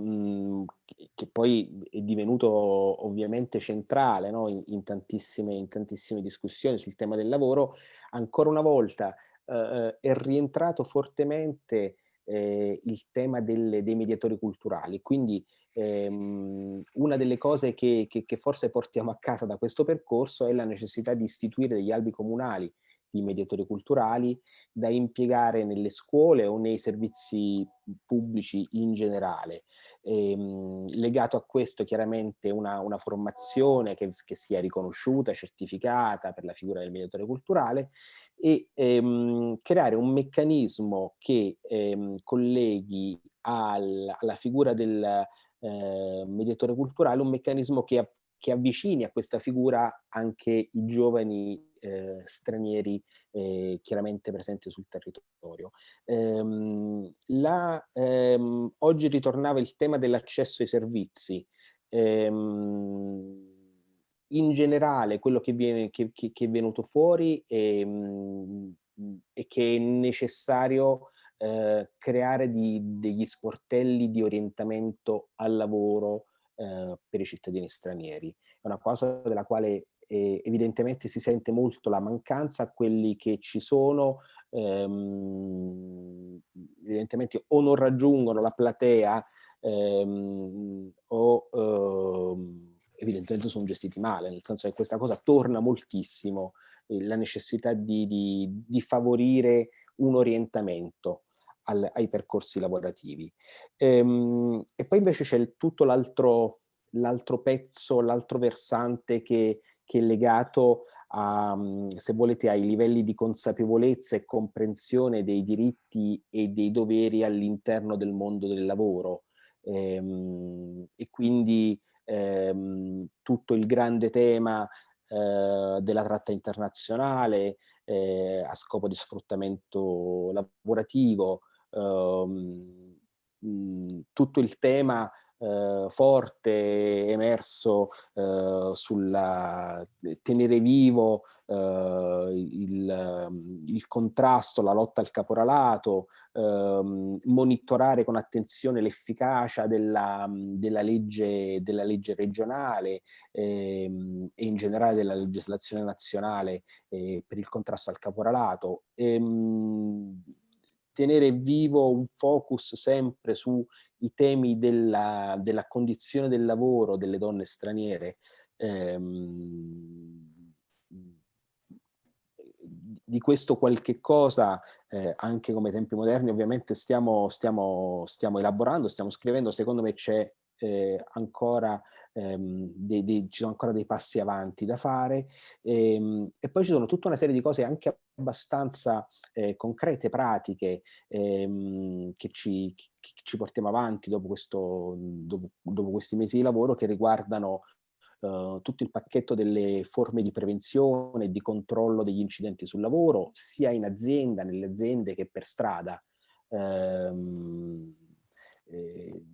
che poi è divenuto ovviamente centrale no? in, in, tantissime, in, tantissime, discussioni sul tema del lavoro, ancora una volta eh, eh, è rientrato fortemente eh, il tema delle, dei mediatori culturali. Quindi ehm, una delle cose che, che, che forse portiamo a casa da questo percorso è la necessità di istituire degli albi comunali di mediatori culturali da impiegare nelle scuole o nei servizi pubblici in generale. Ehm, legato a questo chiaramente una, una formazione che, che, sia riconosciuta, certificata per la figura del mediatore culturale e ehm, creare un meccanismo che ehm, colleghi al, alla figura del eh, mediatore culturale un meccanismo che, che avvicini a questa figura anche i giovani eh, stranieri eh, chiaramente presenti sul territorio. Ehm, la, ehm, oggi ritornava il tema dell'accesso ai servizi. Ehm, in generale quello che, viene, che, che, che è venuto fuori è, è che è necessario eh, creare di, degli sportelli di orientamento al lavoro eh, per i cittadini stranieri. È una cosa della quale eh, evidentemente si sente molto la mancanza, quelli che ci sono ehm, evidentemente o non raggiungono la platea ehm, o ehm, evidentemente sono gestiti male, nel senso che questa cosa torna moltissimo, eh, la necessità di, di, di favorire un orientamento al, ai percorsi lavorativi. Ehm, e poi invece c'è tutto l'altro pezzo, l'altro versante che che è legato a, mhmm, se volete, ai livelli di consapevolezza e comprensione dei diritti e dei doveri all'interno del mondo del lavoro. Ehm, e quindi ehm, tutto il grande tema eh, della tratta internazionale eh, a scopo di sfruttamento lavorativo, ehm, mh, tutto il tema eh, forte emerso eh, sulla tenere vivo eh, il, il, contrasto, la lotta al caporalato, ehm, monitorare con attenzione l'efficacia della, della, legge, della legge regionale ehm, e in generale della legislazione nazionale eh, per il contrasto al caporalato. Ehm, tenere vivo un focus sempre sui temi della, della, condizione del lavoro delle donne straniere, ehm, di questo qualche cosa, eh, anche come tempi moderni, ovviamente stiamo, stiamo, stiamo elaborando, stiamo scrivendo, secondo me c'è eh, ancora, ehm, dei, dei, ci sono ancora dei passi avanti da fare ehm, e, poi ci sono tutta una serie di cose anche abbastanza eh, concrete, pratiche ehm, che, ci, che, ci, portiamo avanti dopo, questo, dopo, dopo questi mesi di lavoro che riguardano Uh, tutto il pacchetto delle forme di prevenzione e di controllo degli incidenti sul lavoro, sia in azienda, nelle aziende che per strada. Um, eh,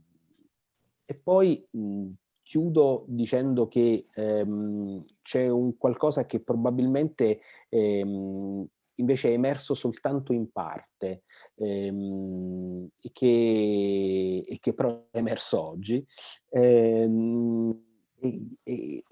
e poi mh, chiudo dicendo che ehm, c'è un qualcosa che probabilmente ehm, invece è emerso soltanto in parte ehm, e, che, e, che, però è emerso oggi. Ehm, e, e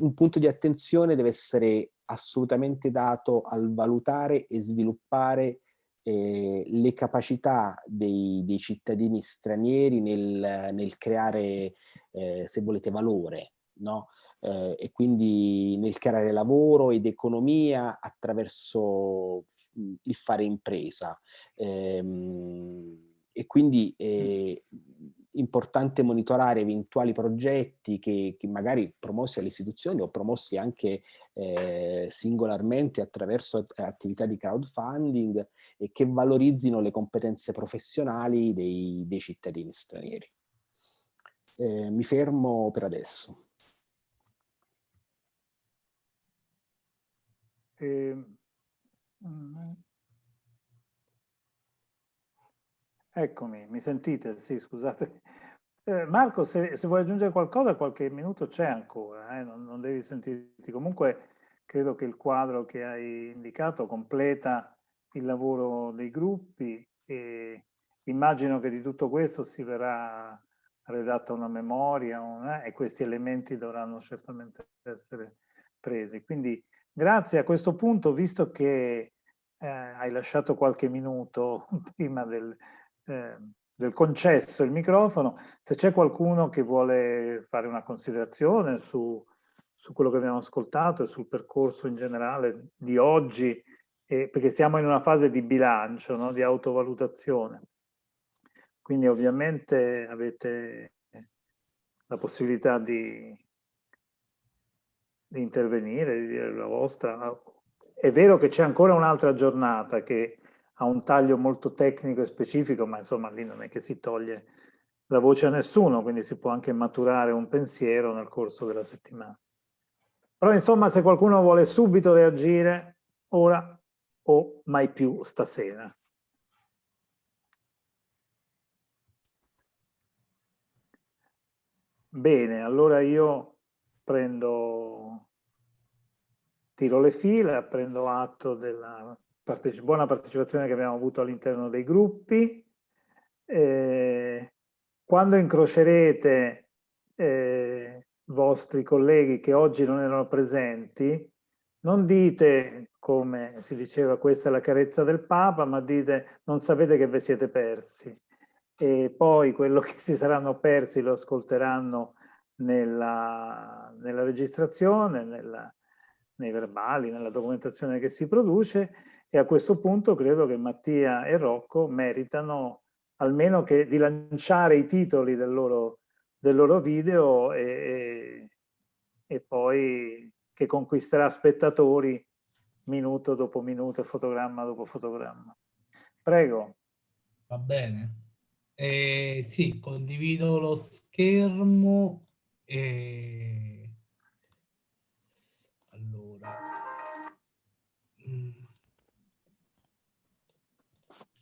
un punto di attenzione deve essere assolutamente dato al valutare e sviluppare eh, le capacità dei, dei, cittadini stranieri nel, nel creare, eh, se volete, valore, no? Eh, e quindi nel creare lavoro ed economia attraverso il fare impresa. Ehm, e quindi importante monitorare eventuali progetti che, che magari promossi alle istituzioni o promossi anche eh, singolarmente attraverso attività di crowdfunding e che valorizzino le competenze professionali dei, dei cittadini stranieri. Eh, mi fermo per adesso. Eh, Eccomi, mi sentite? Sì, scusate. Eh, Marco, se, se, vuoi aggiungere qualcosa, qualche minuto c'è ancora, eh? non, non, devi sentirti. Comunque credo che il quadro che hai indicato completa il lavoro dei gruppi e immagino che di tutto questo si verrà redatta una memoria un, eh? e questi elementi dovranno certamente essere presi. Quindi grazie a questo punto, visto che eh, hai lasciato qualche minuto [laughs] prima del, eh, del concesso il microfono, se c'è qualcuno che vuole fare una considerazione su, su, quello che abbiamo ascoltato e sul percorso in generale di oggi, eh, perché siamo in una fase di bilancio, no? di autovalutazione. Quindi ovviamente avete la possibilità di, di intervenire, di dire la vostra. È vero che c'è ancora un'altra giornata che ha un taglio molto tecnico e specifico, ma insomma lì non è che si toglie la voce a nessuno, quindi si può anche maturare un pensiero nel corso della settimana. Però insomma se qualcuno vuole subito reagire, ora o mai più stasera. Bene, allora io prendo, tiro le fila, prendo atto della parteci buona partecipazione che abbiamo avuto all'interno dei gruppi. Eh, quando incrocerete eh, vostri colleghi che oggi non erano presenti, non dite, come si diceva, questa è la carezza del Papa, ma dite non sapete che vi siete persi. E poi quello [laughs] che si saranno persi lo ascolteranno nella, nella registrazione, nella, nei verbali, nella documentazione che si produce e a questo punto credo che Mattia e Rocco meritano almeno che di lanciare i titoli del loro, del loro video e, e, e poi che conquisterà spettatori minuto dopo minuto, fotogramma dopo fotogramma. Prego. Va bene. Eh, sì, condivido lo schermo. E...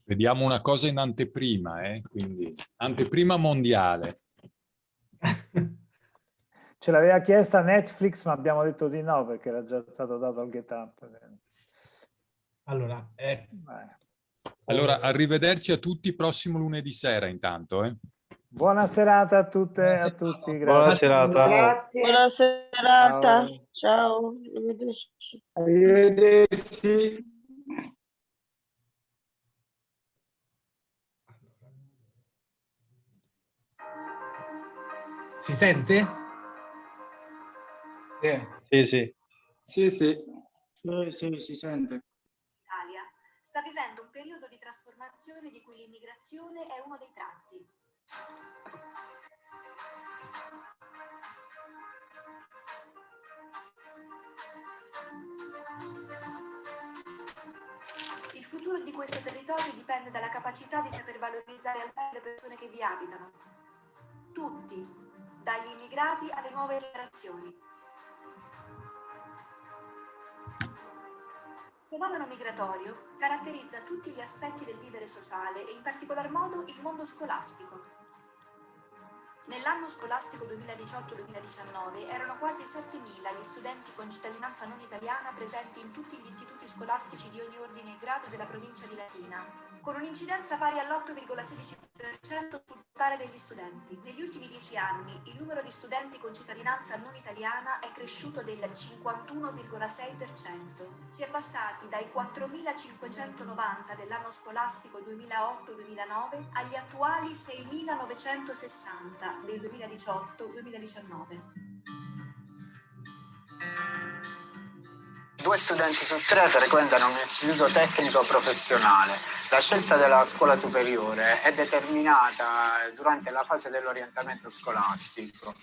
Vediamo una cosa in anteprima, eh? quindi anteprima mondiale. [laughs] Ce l'aveva chiesta Netflix, ma abbiamo detto di no perché era già stato dato al GetUp. Allora, eh. allora, arrivederci a tutti prossimo lunedì sera intanto. Eh? Buona serata a tutte e a tutti. Grazie. Buona serata. Grazie. Buona serata. Ciao. Ciao. Arrivederci. Si sente? Sì, sì. Sì, sì. Sì, sì, si sente. sta vivendo un periodo di trasformazione di cui l'immigrazione è uno dei tratti. Il futuro di questo territorio dipende dalla capacità di saper valorizzare al meglio le persone che vi abitano. Tutti, dagli immigrati alle nuove generazioni. Il fenomeno migratorio caratterizza tutti gli aspetti del vivere sociale e in particolar modo il mondo scolastico. Nell'anno scolastico 2018-2019 erano quasi 7.000 gli studenti con cittadinanza non italiana presenti in tutti gli istituti scolastici di ogni ordine e grado della provincia di Latina, con un'incidenza pari all'8,16% sul totale degli studenti. Negli ultimi dieci anni il numero di studenti con cittadinanza non italiana è cresciuto del 51,6%. Si è passati dai 4.590 dell'anno scolastico 2008-2009 agli attuali 6.960 del 2018-2019. Due studenti su tre frequentano un istituto tecnico professionale. La scelta della scuola superiore è determinata durante la fase dell'orientamento scolastico,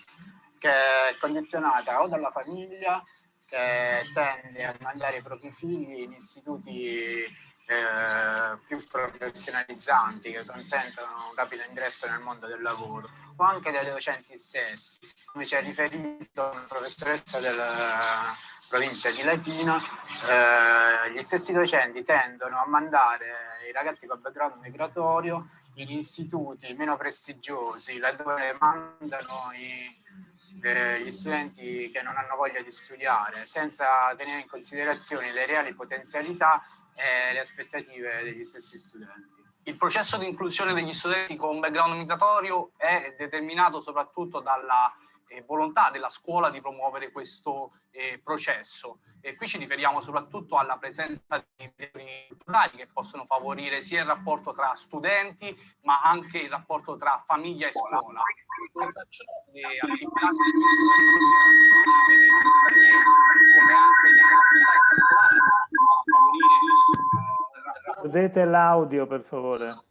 che è condizionata o dalla famiglia che tende a mandare i propri figli in istituti eh, più professionalizzanti che consentono un rapido ingresso nel mondo del lavoro o anche dai docenti stessi, come ci ha riferito una professoressa della provincia di Latina, eh, gli stessi docenti tendono a mandare i ragazzi con background migratorio in istituti meno prestigiosi, laddove mandano i, eh, gli studenti che non hanno voglia di studiare, senza tenere in considerazione le reali potenzialità e le aspettative degli stessi studenti. Il processo di inclusione degli studenti con background migratorio è determinato soprattutto dalla eh, volontà della scuola di promuovere questo eh, processo. E qui ci riferiamo soprattutto alla presenza di mediatori culturali che possono favorire sia il rapporto tra studenti ma anche il rapporto tra famiglia e scuola. Oltre a ciò, le attività come anche le attività Chiudete l'audio per favore.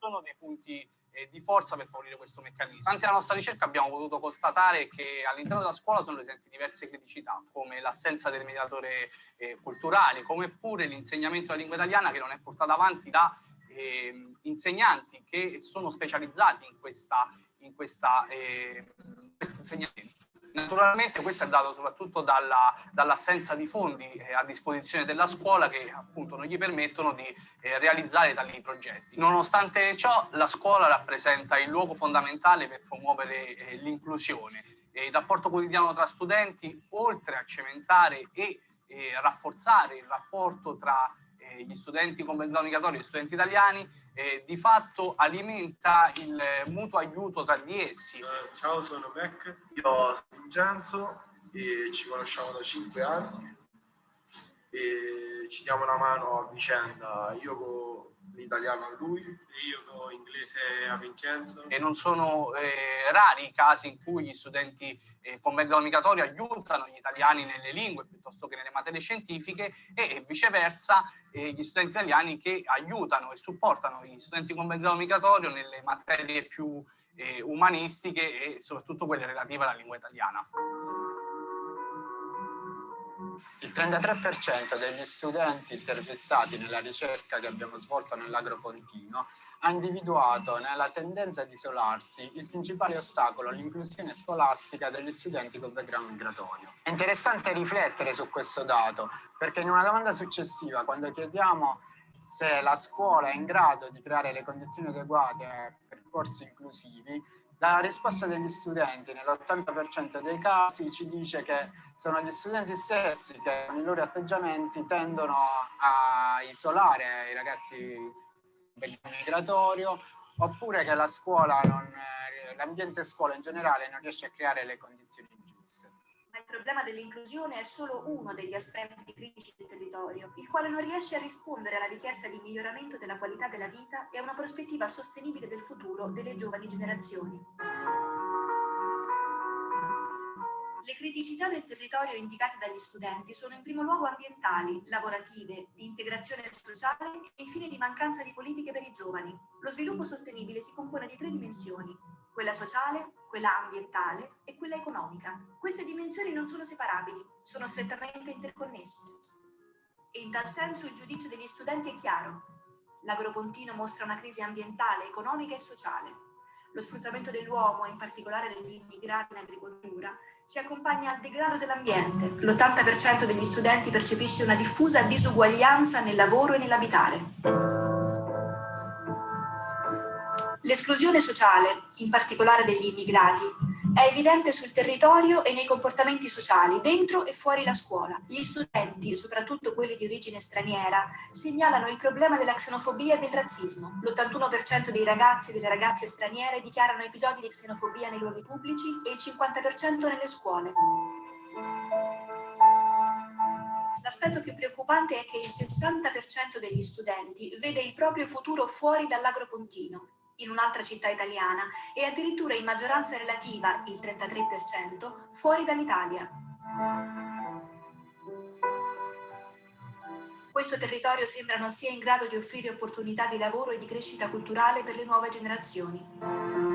Sono dei punti eh, di forza per favorire questo meccanismo. Durante la nostra ricerca abbiamo potuto constatare che all'interno della scuola sono presenti diverse criticità, come l'assenza del mediatore eh, culturale, come pure l'insegnamento della lingua italiana che non è portato avanti da eh, insegnanti che sono specializzati in, questa, in questa, eh, questo insegnamento. Naturalmente questo è dato soprattutto dall'assenza dall di fondi eh, a disposizione della scuola che appunto non gli permettono di eh, realizzare tali progetti. Nonostante ciò la scuola rappresenta il luogo fondamentale per promuovere eh, l'inclusione. il rapporto quotidiano tra studenti, oltre a cementare e eh, rafforzare il rapporto tra eh, gli studenti con background migratorio e gli studenti italiani, eh, di fatto alimenta il mutuo aiuto tra di essi. Uh, ciao, sono Mac, io sono Vincenzo e ci conosciamo da 5 anni e ci diamo una mano a vicenda. Io l'italiano a lui e io con l'inglese a Vincenzo. E non sono eh, rari i casi in cui gli studenti eh, con background migratorio aiutano gli italiani nelle lingue piuttosto che nelle materie scientifiche e, viceversa eh, gli studenti italiani che aiutano e supportano gli studenti con background migratorio nelle materie più eh, umanistiche e soprattutto quelle relative alla lingua italiana. Il 33% degli studenti intervistati nella ricerca che abbiamo svolto nell'Agropontino ha individuato nella tendenza ad isolarsi il principale ostacolo all'inclusione scolastica degli studenti con background migratorio. È interessante riflettere su questo dato perché in una domanda successiva, quando chiediamo se la scuola è in grado di creare le condizioni adeguate a percorsi inclusivi, la risposta degli studenti nell'80% dei casi ci dice che sono gli studenti stessi che con i loro atteggiamenti tendono a isolare i ragazzi del migratorio oppure che la scuola, l'ambiente scuola in generale non riesce a creare le condizioni giuste. Ma il problema dell'inclusione è solo uno degli aspetti critici del territorio, il quale non riesce a rispondere alla richiesta di miglioramento della qualità della vita e a una prospettiva sostenibile del futuro delle giovani generazioni. Le criticità del territorio indicate dagli studenti sono in primo luogo ambientali, lavorative, di integrazione sociale e infine di mancanza di politiche per i giovani. Lo sviluppo sostenibile si compone di tre dimensioni, quella sociale, quella ambientale e quella economica. Queste dimensioni non sono separabili, sono strettamente interconnesse. E in tal senso il giudizio degli studenti è chiaro. L'agropontino mostra una crisi ambientale, economica e sociale. Lo sfruttamento dell'uomo, in particolare degli immigrati in agricoltura, si accompagna al degrado dell'ambiente. L'80% degli studenti percepisce una diffusa disuguaglianza nel lavoro e nell'abitare. L'esclusione sociale, in particolare degli immigrati, è evidente sul territorio e nei comportamenti sociali, dentro e fuori la scuola. Gli studenti, soprattutto quelli di origine straniera, segnalano il problema della xenofobia e del razzismo. L'81% dei ragazzi e delle ragazze straniere dichiarano episodi di xenofobia nei luoghi pubblici e il 50% nelle scuole. L'aspetto più preoccupante è che il 60% degli studenti vede il proprio futuro fuori dall'agropontino in un'altra città italiana e addirittura in maggioranza relativa, il 33%, fuori dall'Italia. Questo territorio sembra non sia in grado di offrire opportunità di lavoro e di crescita culturale per le nuove generazioni.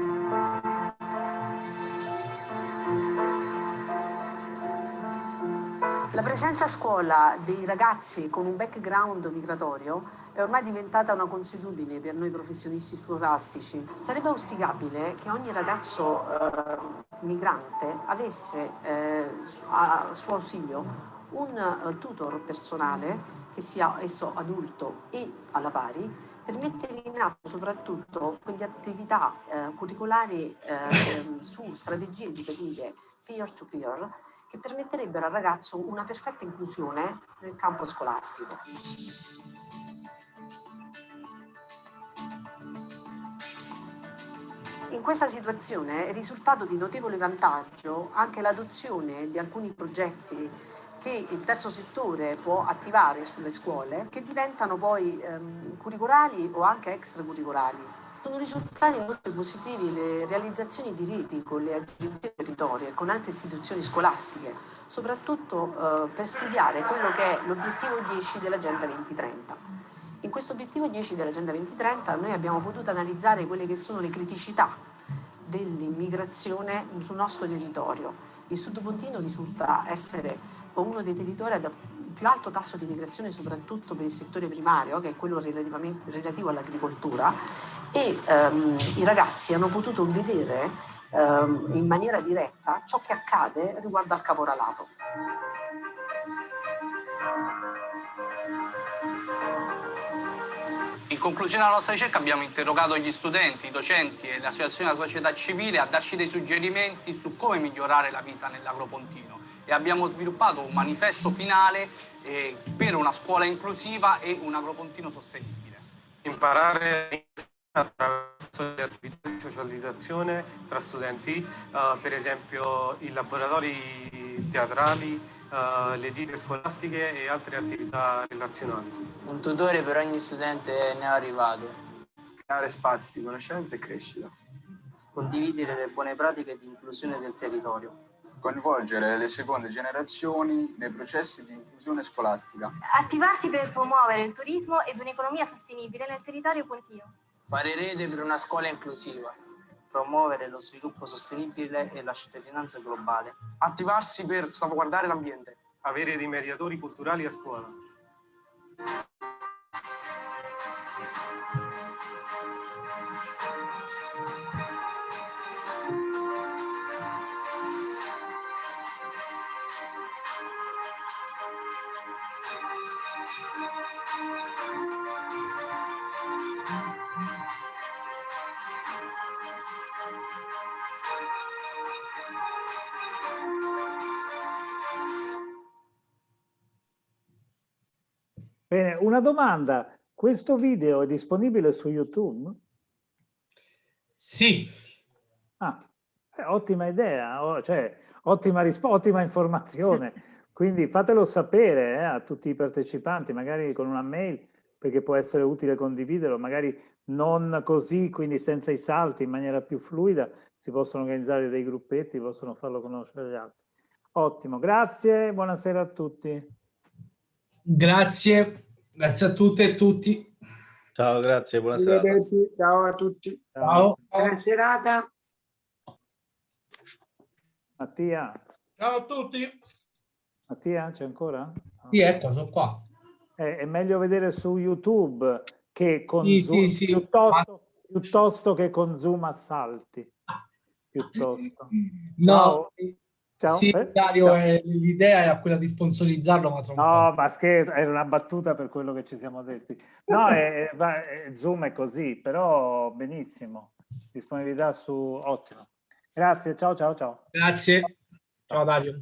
Presenza a scuola dei ragazzi con un background migratorio è ormai diventata una consuetudine per noi professionisti scolastici. Sarebbe auspicabile che ogni ragazzo eh, migrante avesse eh, a suo ausilio un uh, tutor personale, che sia esso adulto e alla pari, per mettere in atto soprattutto quelle attività eh, curricolari eh, su strategie educative peer-to-peer che permetterebbero al ragazzo una perfetta inclusione nel campo scolastico. In questa situazione è risultato di notevole vantaggio anche l'adozione di alcuni progetti che il terzo settore può attivare sulle scuole che diventano poi ehm, curricolari o anche extracurricolari sono risultati molto positivi le realizzazioni di reti con le agenzie territorio e con altre istituzioni scolastiche, soprattutto eh, per studiare quello che è l'obiettivo 10 dell'Agenda 2030. In questo obiettivo 10 dell'Agenda 2030 noi abbiamo potuto analizzare quelle che sono le criticità dell'immigrazione sul nostro territorio. Il Sud Pontino risulta essere uno dei territori ad più alto tasso di migrazione soprattutto per il settore primario, che è quello relativo all'agricoltura, e ehm, i ragazzi hanno potuto vedere ehm, in maniera diretta ciò che accade riguardo al caporalato. In conclusione alla nostra ricerca abbiamo interrogato gli studenti, i docenti e le associazioni della società civile a darci dei suggerimenti su come migliorare la vita nell'agropontino e abbiamo sviluppato un manifesto finale eh, per una scuola inclusiva e un agropontino sostenibile. Imparare attraverso le attività di socializzazione tra studenti, uh, per esempio i laboratori teatrali, uh, le gite scolastiche e altre attività relazionali. Un tutore per ogni studente ne è arrivato. Creare spazi di conoscenza e crescita. Condividere le buone pratiche di inclusione del territorio coinvolgere le seconde generazioni nei processi di inclusione scolastica. Attivarsi per promuovere il turismo ed un'economia sostenibile nel territorio pontino. Fare rete per una scuola inclusiva. Promuovere lo sviluppo sostenibile e la cittadinanza globale. Attivarsi per salvaguardare l'ambiente. Avere dei mediatori culturali a scuola. Una domanda. Questo video è disponibile su YouTube? Sì. Ah, eh, ottima idea, cioè ottima, ottima informazione. [laughs] Quindi fatelo sapere eh, a tutti i partecipanti, magari con una mail, perché può essere utile condividerlo, magari non così, quindi senza i salti, in maniera più fluida, si possono organizzare dei gruppetti, possono farlo conoscere agli altri. Ottimo, grazie, buonasera a tutti. Grazie, grazie a tutte e tutti. Ciao, grazie, buonasera. Ciao a tutti. Ciao. Buona serata. Mattia. Ciao a tutti. Mattia, c'è ancora? Sì, ecco, sono qua. È, è meglio vedere su YouTube che con Sì, Zoom, sì, sì. Piuttosto, piuttosto che con Zoom assalti. Piuttosto. No, Ciao. Ciao. sì, Eh? Dario, eh, l'idea era quella di sponsorizzarlo, ma tra un po'. No, ma scherzo, era una battuta per quello che ci siamo detti. No, è- è- è- Zoom è così, però benissimo. Disponibilità su... Ottimo. Grazie, ciao ciao ciao. Grazie. Ciao Dario.